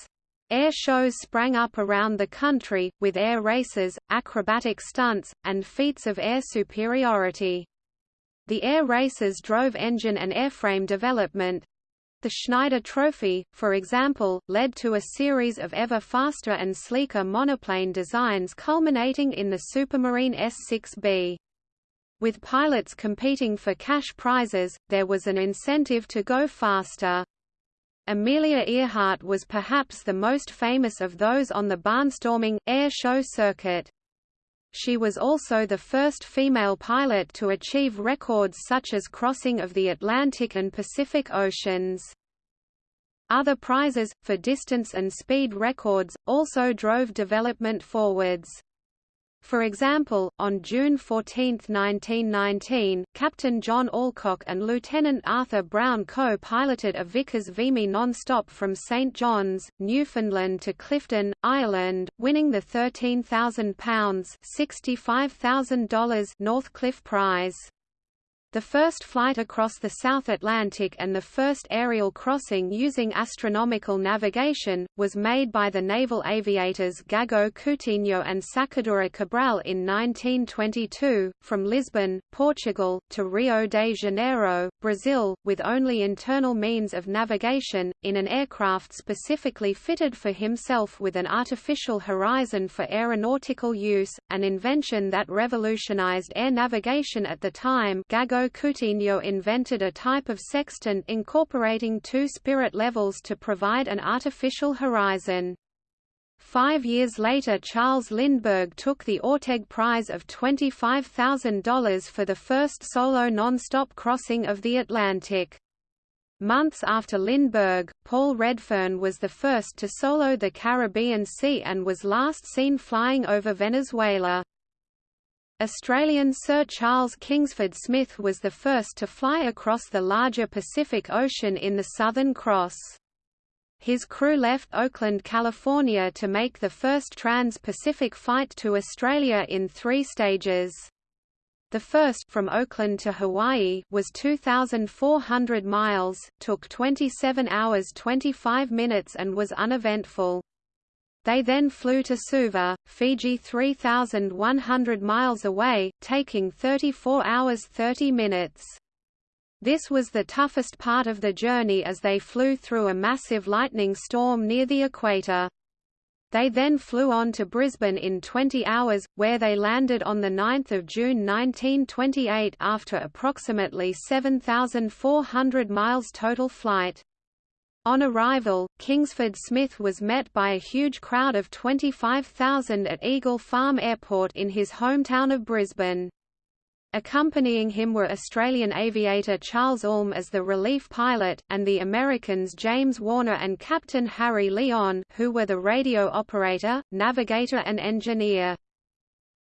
Air shows sprang up around the country, with air races, acrobatic stunts, and feats of air superiority. The air races drove engine and airframe development. The Schneider Trophy, for example, led to a series of ever faster and sleeker monoplane designs culminating in the Supermarine S-6B. With pilots competing for cash prizes, there was an incentive to go faster. Amelia Earhart was perhaps the most famous of those on the barnstorming, air show circuit. She was also the first female pilot to achieve records such as crossing of the Atlantic and Pacific Oceans. Other prizes, for distance and speed records, also drove development forwards. For example, on June 14, 1919, Captain John Alcock and Lieutenant Arthur Brown co-piloted a Vickers Vimy non-stop from St John's, Newfoundland to Clifden, Ireland, winning the £13,000 $65,000 Northcliffe Prize. The first flight across the South Atlantic and the first aerial crossing using astronomical navigation, was made by the naval aviators Gago Coutinho and Sacadura Cabral in 1922, from Lisbon, Portugal, to Rio de Janeiro, Brazil, with only internal means of navigation, in an aircraft specifically fitted for himself with an artificial horizon for aeronautical use, an invention that revolutionized air navigation at the time Gago Coutinho invented a type of sextant incorporating two spirit levels to provide an artificial horizon. Five years later Charles Lindbergh took the Orteig Prize of $25,000 for the first solo non-stop crossing of the Atlantic. Months after Lindbergh, Paul Redfern was the first to solo the Caribbean Sea and was last seen flying over Venezuela. Australian Sir Charles Kingsford Smith was the first to fly across the larger Pacific Ocean in the Southern Cross. His crew left Oakland, California to make the first trans-Pacific flight to Australia in three stages. The first from Oakland to Hawaii was 2,400 miles, took 27 hours 25 minutes and was uneventful. They then flew to Suva, Fiji 3,100 miles away, taking 34 hours 30 minutes. This was the toughest part of the journey as they flew through a massive lightning storm near the equator. They then flew on to Brisbane in 20 hours, where they landed on 9 June 1928 after approximately 7,400 miles total flight. On arrival, Kingsford Smith was met by a huge crowd of 25,000 at Eagle Farm Airport in his hometown of Brisbane. Accompanying him were Australian aviator Charles Ulm as the relief pilot, and the Americans James Warner and Captain Harry Lyon, who were the radio operator, navigator and engineer.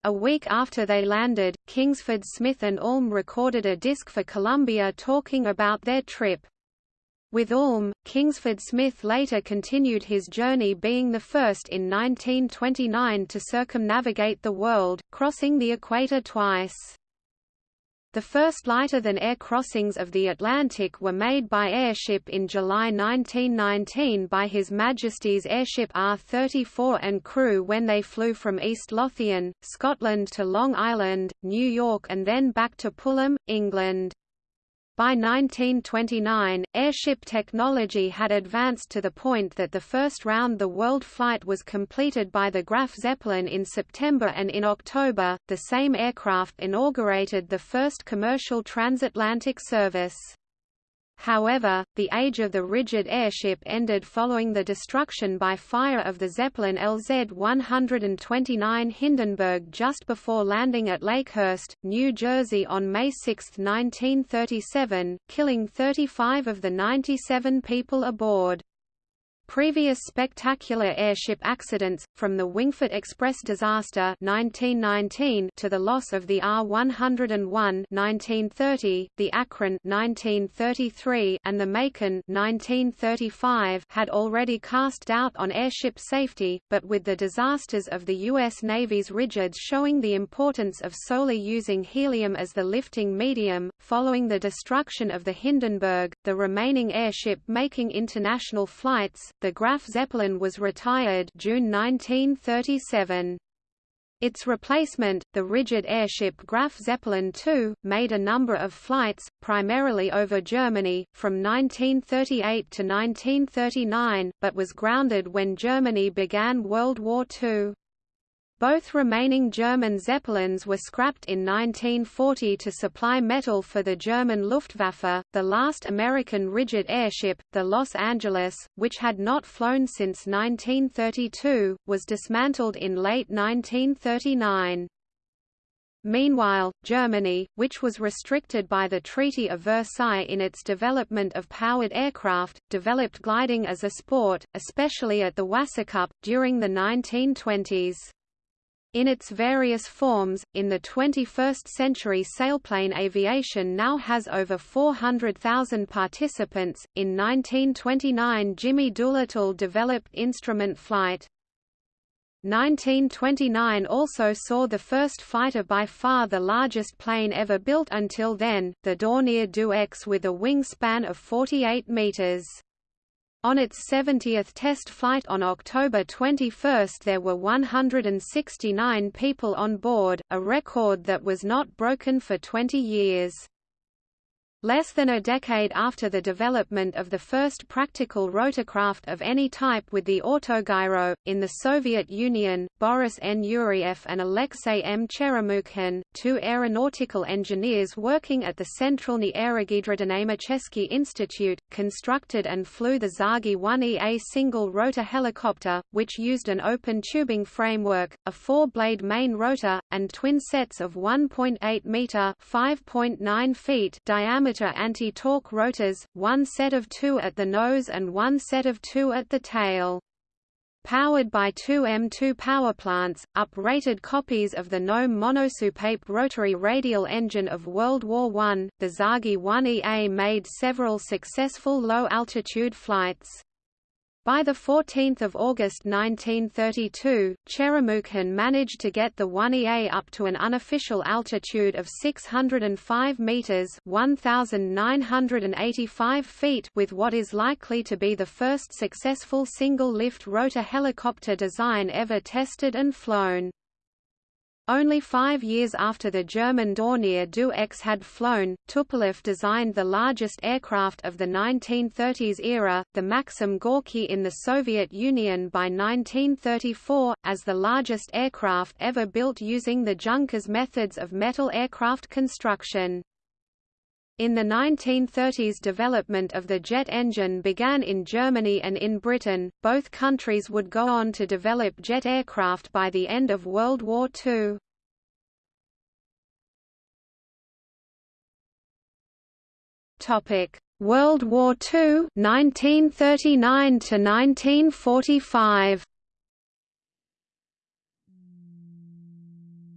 A week after they landed, Kingsford Smith and Ulm recorded a disc for Columbia talking about their trip. With Ulm, Kingsford Smith later continued his journey being the first in 1929 to circumnavigate the world, crossing the equator twice. The first lighter-than-air crossings of the Atlantic were made by airship in July 1919 by His Majesty's Airship R-34 and crew when they flew from East Lothian, Scotland to Long Island, New York and then back to Pulham, England. By 1929, airship technology had advanced to the point that the first round-the-world flight was completed by the Graf Zeppelin in September and in October, the same aircraft inaugurated the first commercial transatlantic service. However, the age of the rigid airship ended following the destruction by fire of the Zeppelin LZ-129 Hindenburg just before landing at Lakehurst, New Jersey on May 6, 1937, killing 35 of the 97 people aboard. Previous spectacular airship accidents, from the Wingfoot Express disaster 1919 to the loss of the R-101 1930, the Akron 1933, and the Macon 1935 had already cast doubt on airship safety, but with the disasters of the U.S. Navy's rigids showing the importance of solely using helium as the lifting medium, following the destruction of the Hindenburg, the remaining airship making international flights, the Graf Zeppelin was retired June 1937. Its replacement, the rigid airship Graf Zeppelin II, made a number of flights, primarily over Germany, from 1938 to 1939, but was grounded when Germany began World War II. Both remaining German Zeppelins were scrapped in 1940 to supply metal for the German Luftwaffe. The last American rigid airship, the Los Angeles, which had not flown since 1932, was dismantled in late 1939. Meanwhile, Germany, which was restricted by the Treaty of Versailles in its development of powered aircraft, developed gliding as a sport, especially at the Wasserkuppe, during the 1920s. In its various forms, in the 21st century sailplane aviation now has over 400,000 participants. In 1929, Jimmy Doolittle developed instrument flight. 1929 also saw the first fighter by far the largest plane ever built until then, the Dornier Do X with a wingspan of 48 meters. On its 70th test flight on October 21 there were 169 people on board, a record that was not broken for 20 years. Less than a decade after the development of the first practical rotorcraft of any type with the autogyro, in the Soviet Union, Boris N. Yuriev and Alexei M. Cheremukhin, two aeronautical engineers working at the Centralny Aerogidrodynamicheski Institute, constructed and flew the TsAGI 1EA single-rotor helicopter, which used an open tubing framework, a four-blade main rotor, and twin sets of 1.8-metre (5.9 feet) diameter diameter anti-torque rotors, one set of two at the nose and one set of two at the tail. Powered by two M2 powerplants, up-rated copies of the Gnome monosoupape rotary radial engine of World War I, the TsAGI 1EA made several successful low-altitude flights. By 14 August 1932, Cheremukhin managed to get the 1EA up to an unofficial altitude of 605 meters (1,985 feet) with what is likely to be the first successful single-lift rotor helicopter design ever tested and flown. Only five years after the German Dornier Do X had flown, Tupolev designed the largest aircraft of the 1930s era, the Maxim Gorky in the Soviet Union by 1934, as the largest aircraft ever built using the Junkers methods of metal aircraft construction. In the 1930s development of the jet engine began in Germany and in Britain, both countries would go on to develop jet aircraft by the end of World War II. World War II 1939 to 1945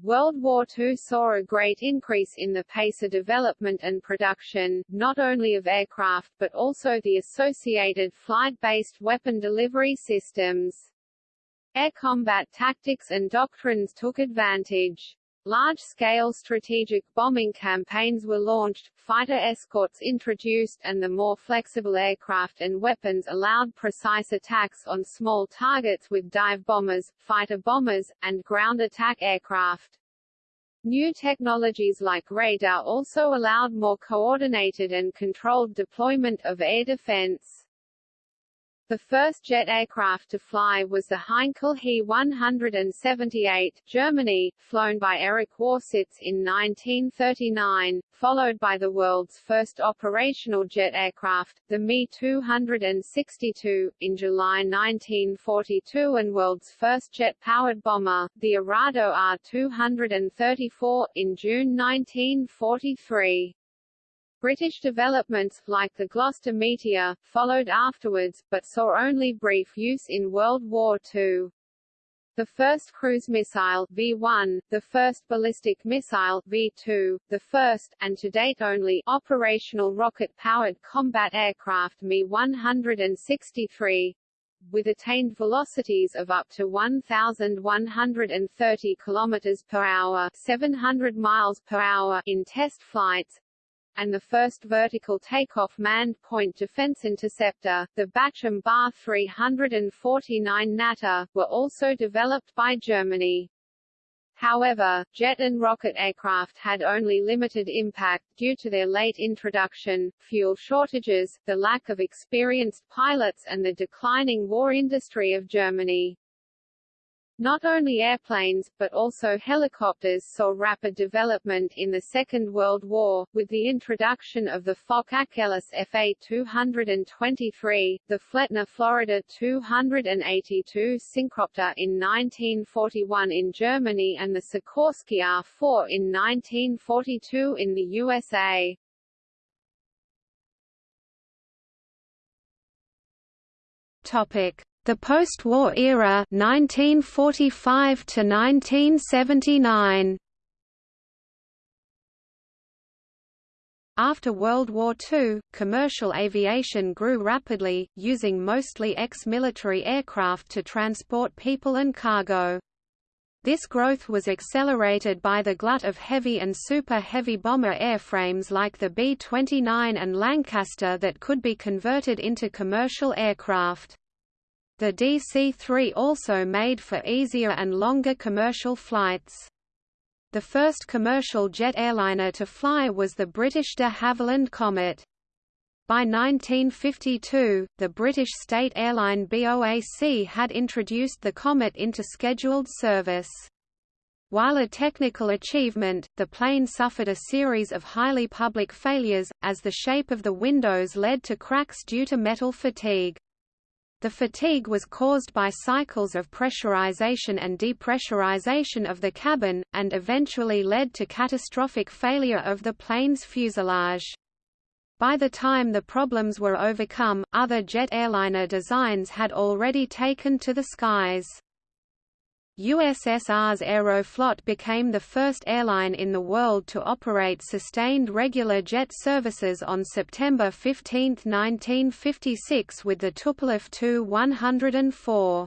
World War II saw a great increase in the pace of development and production, not only of aircraft but also the associated flight-based weapon delivery systems. Air combat tactics and doctrines took advantage. Large-scale strategic bombing campaigns were launched, fighter escorts introduced and the more flexible aircraft and weapons allowed precise attacks on small targets with dive bombers, fighter bombers, and ground attack aircraft. New technologies like radar also allowed more coordinated and controlled deployment of air defense. The first jet aircraft to fly was the Heinkel He 178, Germany, flown by Erich Warsitz in 1939, followed by the world's first operational jet aircraft, the Me 262, in July 1942 and world's first jet-powered bomber, the Arado Ar-234, in June 1943. British developments, like the Gloster Meteor, followed afterwards, but saw only brief use in World War II. The first cruise missile V1, the first ballistic missile V2, the first, and to date only, operational rocket-powered combat aircraft Me-163, with attained velocities of up to 1,130 km per hour 700 miles per hour in test flights, and the first vertical takeoff manned point defense interceptor, the Bachem Ba 349 Natter, were also developed by Germany. However, jet and rocket aircraft had only limited impact, due to their late introduction, fuel shortages, the lack of experienced pilots and the declining war industry of Germany. Not only airplanes, but also helicopters saw rapid development in the Second World War, with the introduction of the Focke-Achgelis FA-223, the Flettner Florida 282 Synchropter in 1941 in Germany and the Sikorsky R-4 in 1942 in the USA. Topic. The post-war era 1945 to 1979 After World War II, commercial aviation grew rapidly, using mostly ex-military aircraft to transport people and cargo. This growth was accelerated by the glut of heavy and super-heavy bomber airframes like the B-29 and Lancaster that could be converted into commercial aircraft. The DC-3 also made for easier and longer commercial flights. The first commercial jet airliner to fly was the British de Havilland Comet. By 1952, the British state airline BOAC had introduced the Comet into scheduled service. While a technical achievement, the plane suffered a series of highly public failures, as the shape of the windows led to cracks due to metal fatigue. The fatigue was caused by cycles of pressurization and depressurization of the cabin, and eventually led to catastrophic failure of the plane's fuselage. By the time the problems were overcome, other jet airliner designs had already taken to the skies. USSR's Aeroflot became the first airline in the world to operate sustained regular jet services on September 15, 1956 with the Tupolev Tu-104.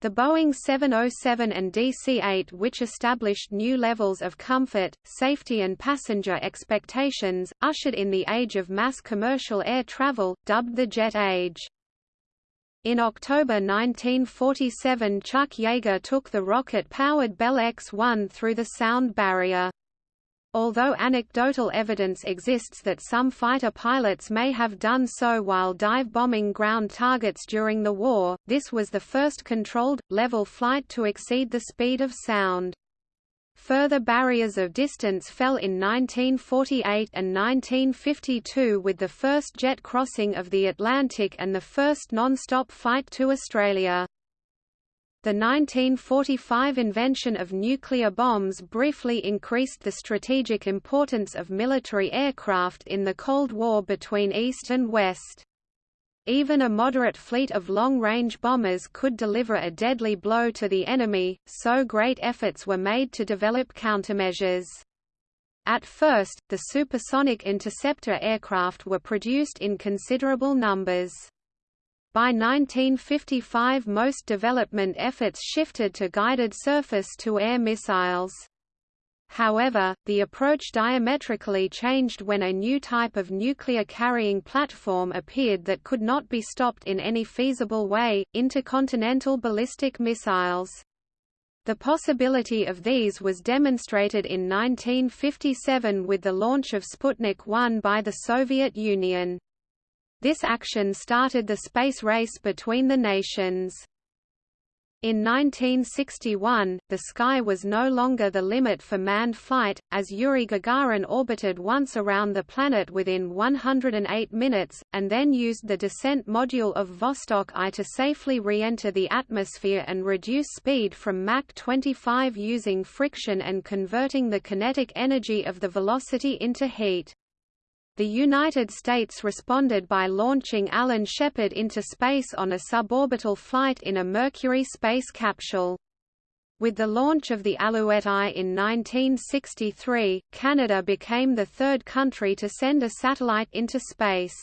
The Boeing 707 and DC-8 which established new levels of comfort, safety and passenger expectations, ushered in the age of mass commercial air travel, dubbed the jet age. In October 1947 Chuck Yeager took the rocket-powered Bell X-1 through the sound barrier. Although anecdotal evidence exists that some fighter pilots may have done so while dive-bombing ground targets during the war, this was the first controlled, level flight to exceed the speed of sound. Further barriers of distance fell in 1948 and 1952 with the first jet crossing of the Atlantic and the first non-stop flight to Australia. The 1945 invention of nuclear bombs briefly increased the strategic importance of military aircraft in the Cold War between East and West. Even a moderate fleet of long-range bombers could deliver a deadly blow to the enemy, so great efforts were made to develop countermeasures. At first, the supersonic interceptor aircraft were produced in considerable numbers. By 1955 most development efforts shifted to guided surface-to-air missiles. However, the approach diametrically changed when a new type of nuclear carrying platform appeared that could not be stopped in any feasible way, intercontinental ballistic missiles. The possibility of these was demonstrated in 1957 with the launch of Sputnik 1 by the Soviet Union. This action started the space race between the nations. In 1961, the sky was no longer the limit for manned flight, as Yuri Gagarin orbited once around the planet within 108 minutes, and then used the descent module of Vostok I to safely re-enter the atmosphere and reduce speed from Mach 25 using friction and converting the kinetic energy of the velocity into heat. The United States responded by launching Alan Shepard into space on a suborbital flight in a Mercury space capsule. With the launch of the Alouette I in 1963, Canada became the third country to send a satellite into space.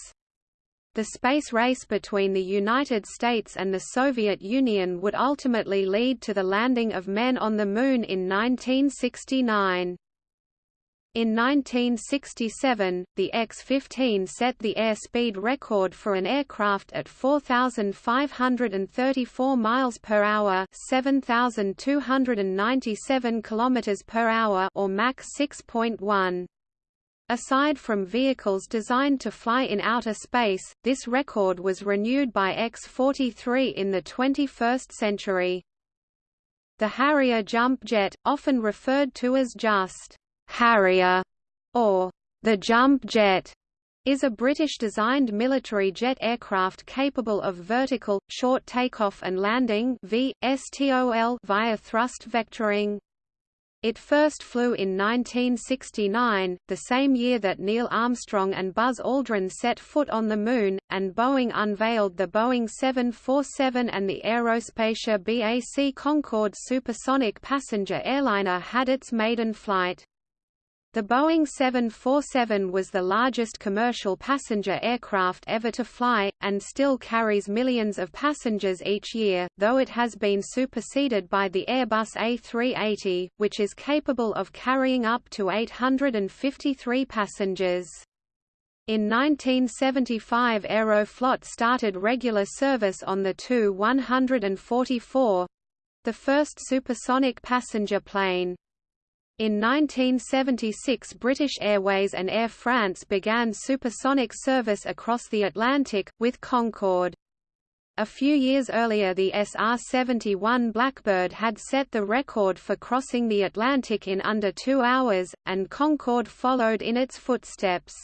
The space race between the United States and the Soviet Union would ultimately lead to the landing of men on the Moon in 1969. In 1967, the X-15 set the airspeed record for an aircraft at 4,534 miles per hour, 7,297 kilometers per hour, or Mach 6.1. Aside from vehicles designed to fly in outer space, this record was renewed by X-43 in the 21st century. The Harrier jump jet, often referred to as just Harrier, or the Jump Jet, is a British-designed military jet aircraft capable of vertical, short takeoff and landing VSTOL via thrust vectoring. It first flew in 1969, the same year that Neil Armstrong and Buzz Aldrin set foot on the Moon, and Boeing unveiled the Boeing 747 and the Aerospatiale BAC Concorde supersonic passenger airliner had its maiden flight. The Boeing 747 was the largest commercial passenger aircraft ever to fly, and still carries millions of passengers each year, though it has been superseded by the Airbus A380, which is capable of carrying up to 853 passengers. In 1975 Aeroflot started regular service on the Tu-144—the first supersonic passenger plane. In 1976 British Airways and Air France began supersonic service across the Atlantic, with Concorde. A few years earlier the SR-71 Blackbird had set the record for crossing the Atlantic in under two hours, and Concorde followed in its footsteps.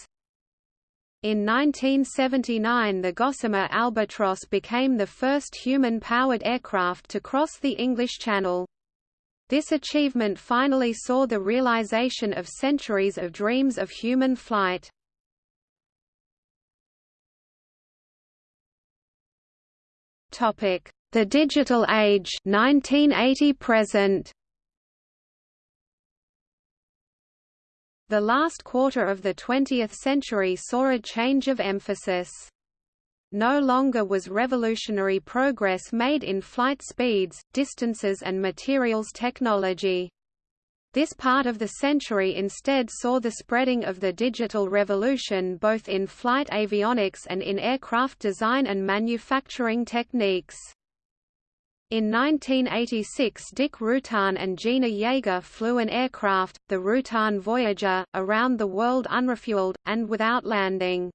In 1979 the Gossamer Albatross became the first human-powered aircraft to cross the English Channel. This achievement finally saw the realization of centuries of dreams of human flight. The Digital Age 1980 present. The last quarter of the 20th century saw a change of emphasis. No longer was revolutionary progress made in flight speeds, distances and materials technology. This part of the century instead saw the spreading of the digital revolution both in flight avionics and in aircraft design and manufacturing techniques. In 1986 Dick Rutan and Jeana Yeager flew an aircraft, the Rutan Voyager, around the world unrefueled, and without landing.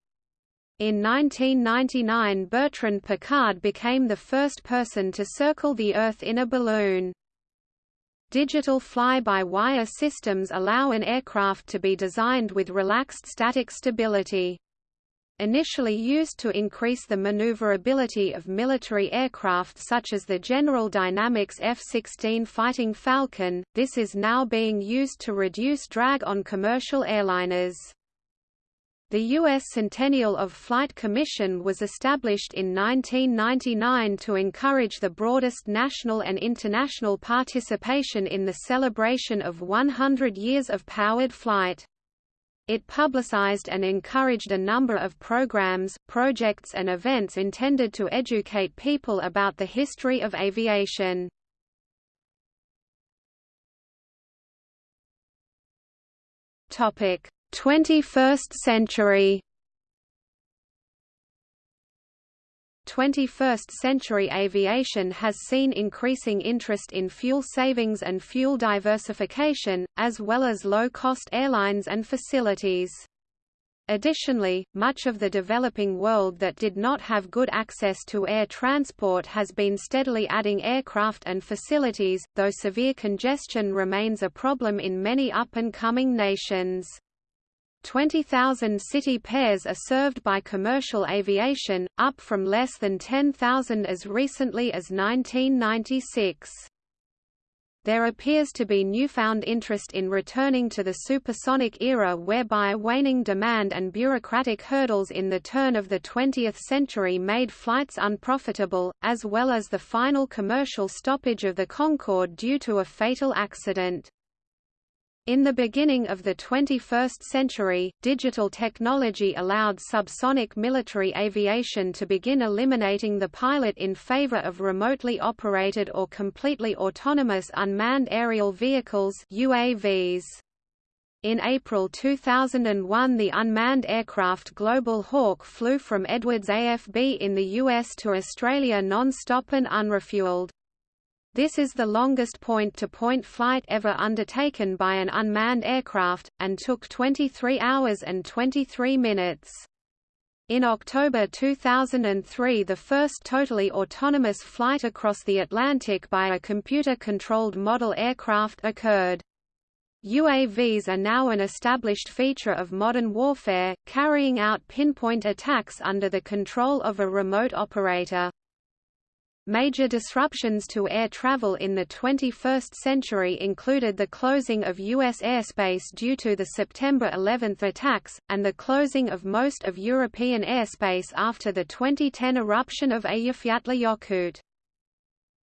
In 1999 Bertrand Piccard became the first person to circle the Earth in a balloon. Digital fly-by-wire systems allow an aircraft to be designed with relaxed static stability. Initially used to increase the maneuverability of military aircraft such as the General Dynamics F-16 Fighting Falcon, this is now being used to reduce drag on commercial airliners. The U.S. Centennial of Flight Commission was established in 1999 to encourage the broadest national and international participation in the celebration of 100 years of powered flight. It publicized and encouraged a number of programs, projects and events intended to educate people about the history of aviation. Topic: 21st century 21st-century aviation has seen increasing interest in fuel savings and fuel diversification, as well as low-cost airlines and facilities. Additionally, much of the developing world that did not have good access to air transport has been steadily adding aircraft and facilities, though severe congestion remains a problem in many up-and-coming nations. 20,000 city pairs are served by commercial aviation, up from less than 10,000 as recently as 1996. There appears to be newfound interest in returning to the supersonic era whereby waning demand and bureaucratic hurdles in the turn of the 20th century made flights unprofitable, as well as the final commercial stoppage of the Concorde due to a fatal accident. In the beginning of the 21st century, digital technology allowed subsonic military aviation to begin eliminating the pilot in favor of remotely operated or completely autonomous unmanned aerial vehicles UAVs. In April 2001 the unmanned aircraft Global Hawk flew from Edwards AFB in the US to Australia non-stop and unrefueled. This is the longest point-to-point -point flight ever undertaken by an unmanned aircraft, and took 23 hours and 23 minutes. In October 2003 the first totally autonomous flight across the Atlantic by a computer-controlled model aircraft occurred. UAVs are now an established feature of modern warfare, carrying out pinpoint attacks under the control of a remote operator. Major disruptions to air travel in the 21st century included the closing of U.S. airspace due to the September 11 attacks, and the closing of most of European airspace after the 2010 eruption of Eyjafjallajökull.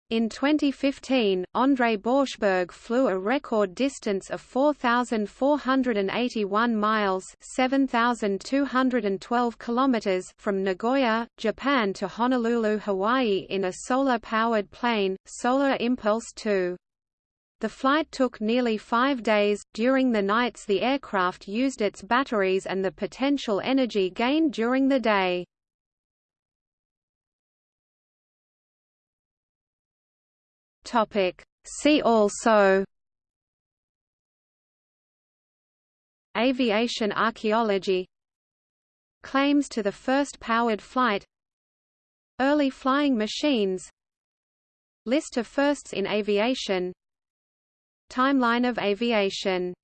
In 2015, André Borschberg flew a record distance of 4,481 miles (7,212 kilometers) from Nagoya, Japan to Honolulu, Hawaii in a solar-powered plane, Solar Impulse 2. The flight took nearly five days. During the nights, the aircraft used its batteries and the potential energy gained during the day. Topic. See also Aviation archaeology Claims to the first powered flight Early flying machines List of firsts in aviation Timeline of aviation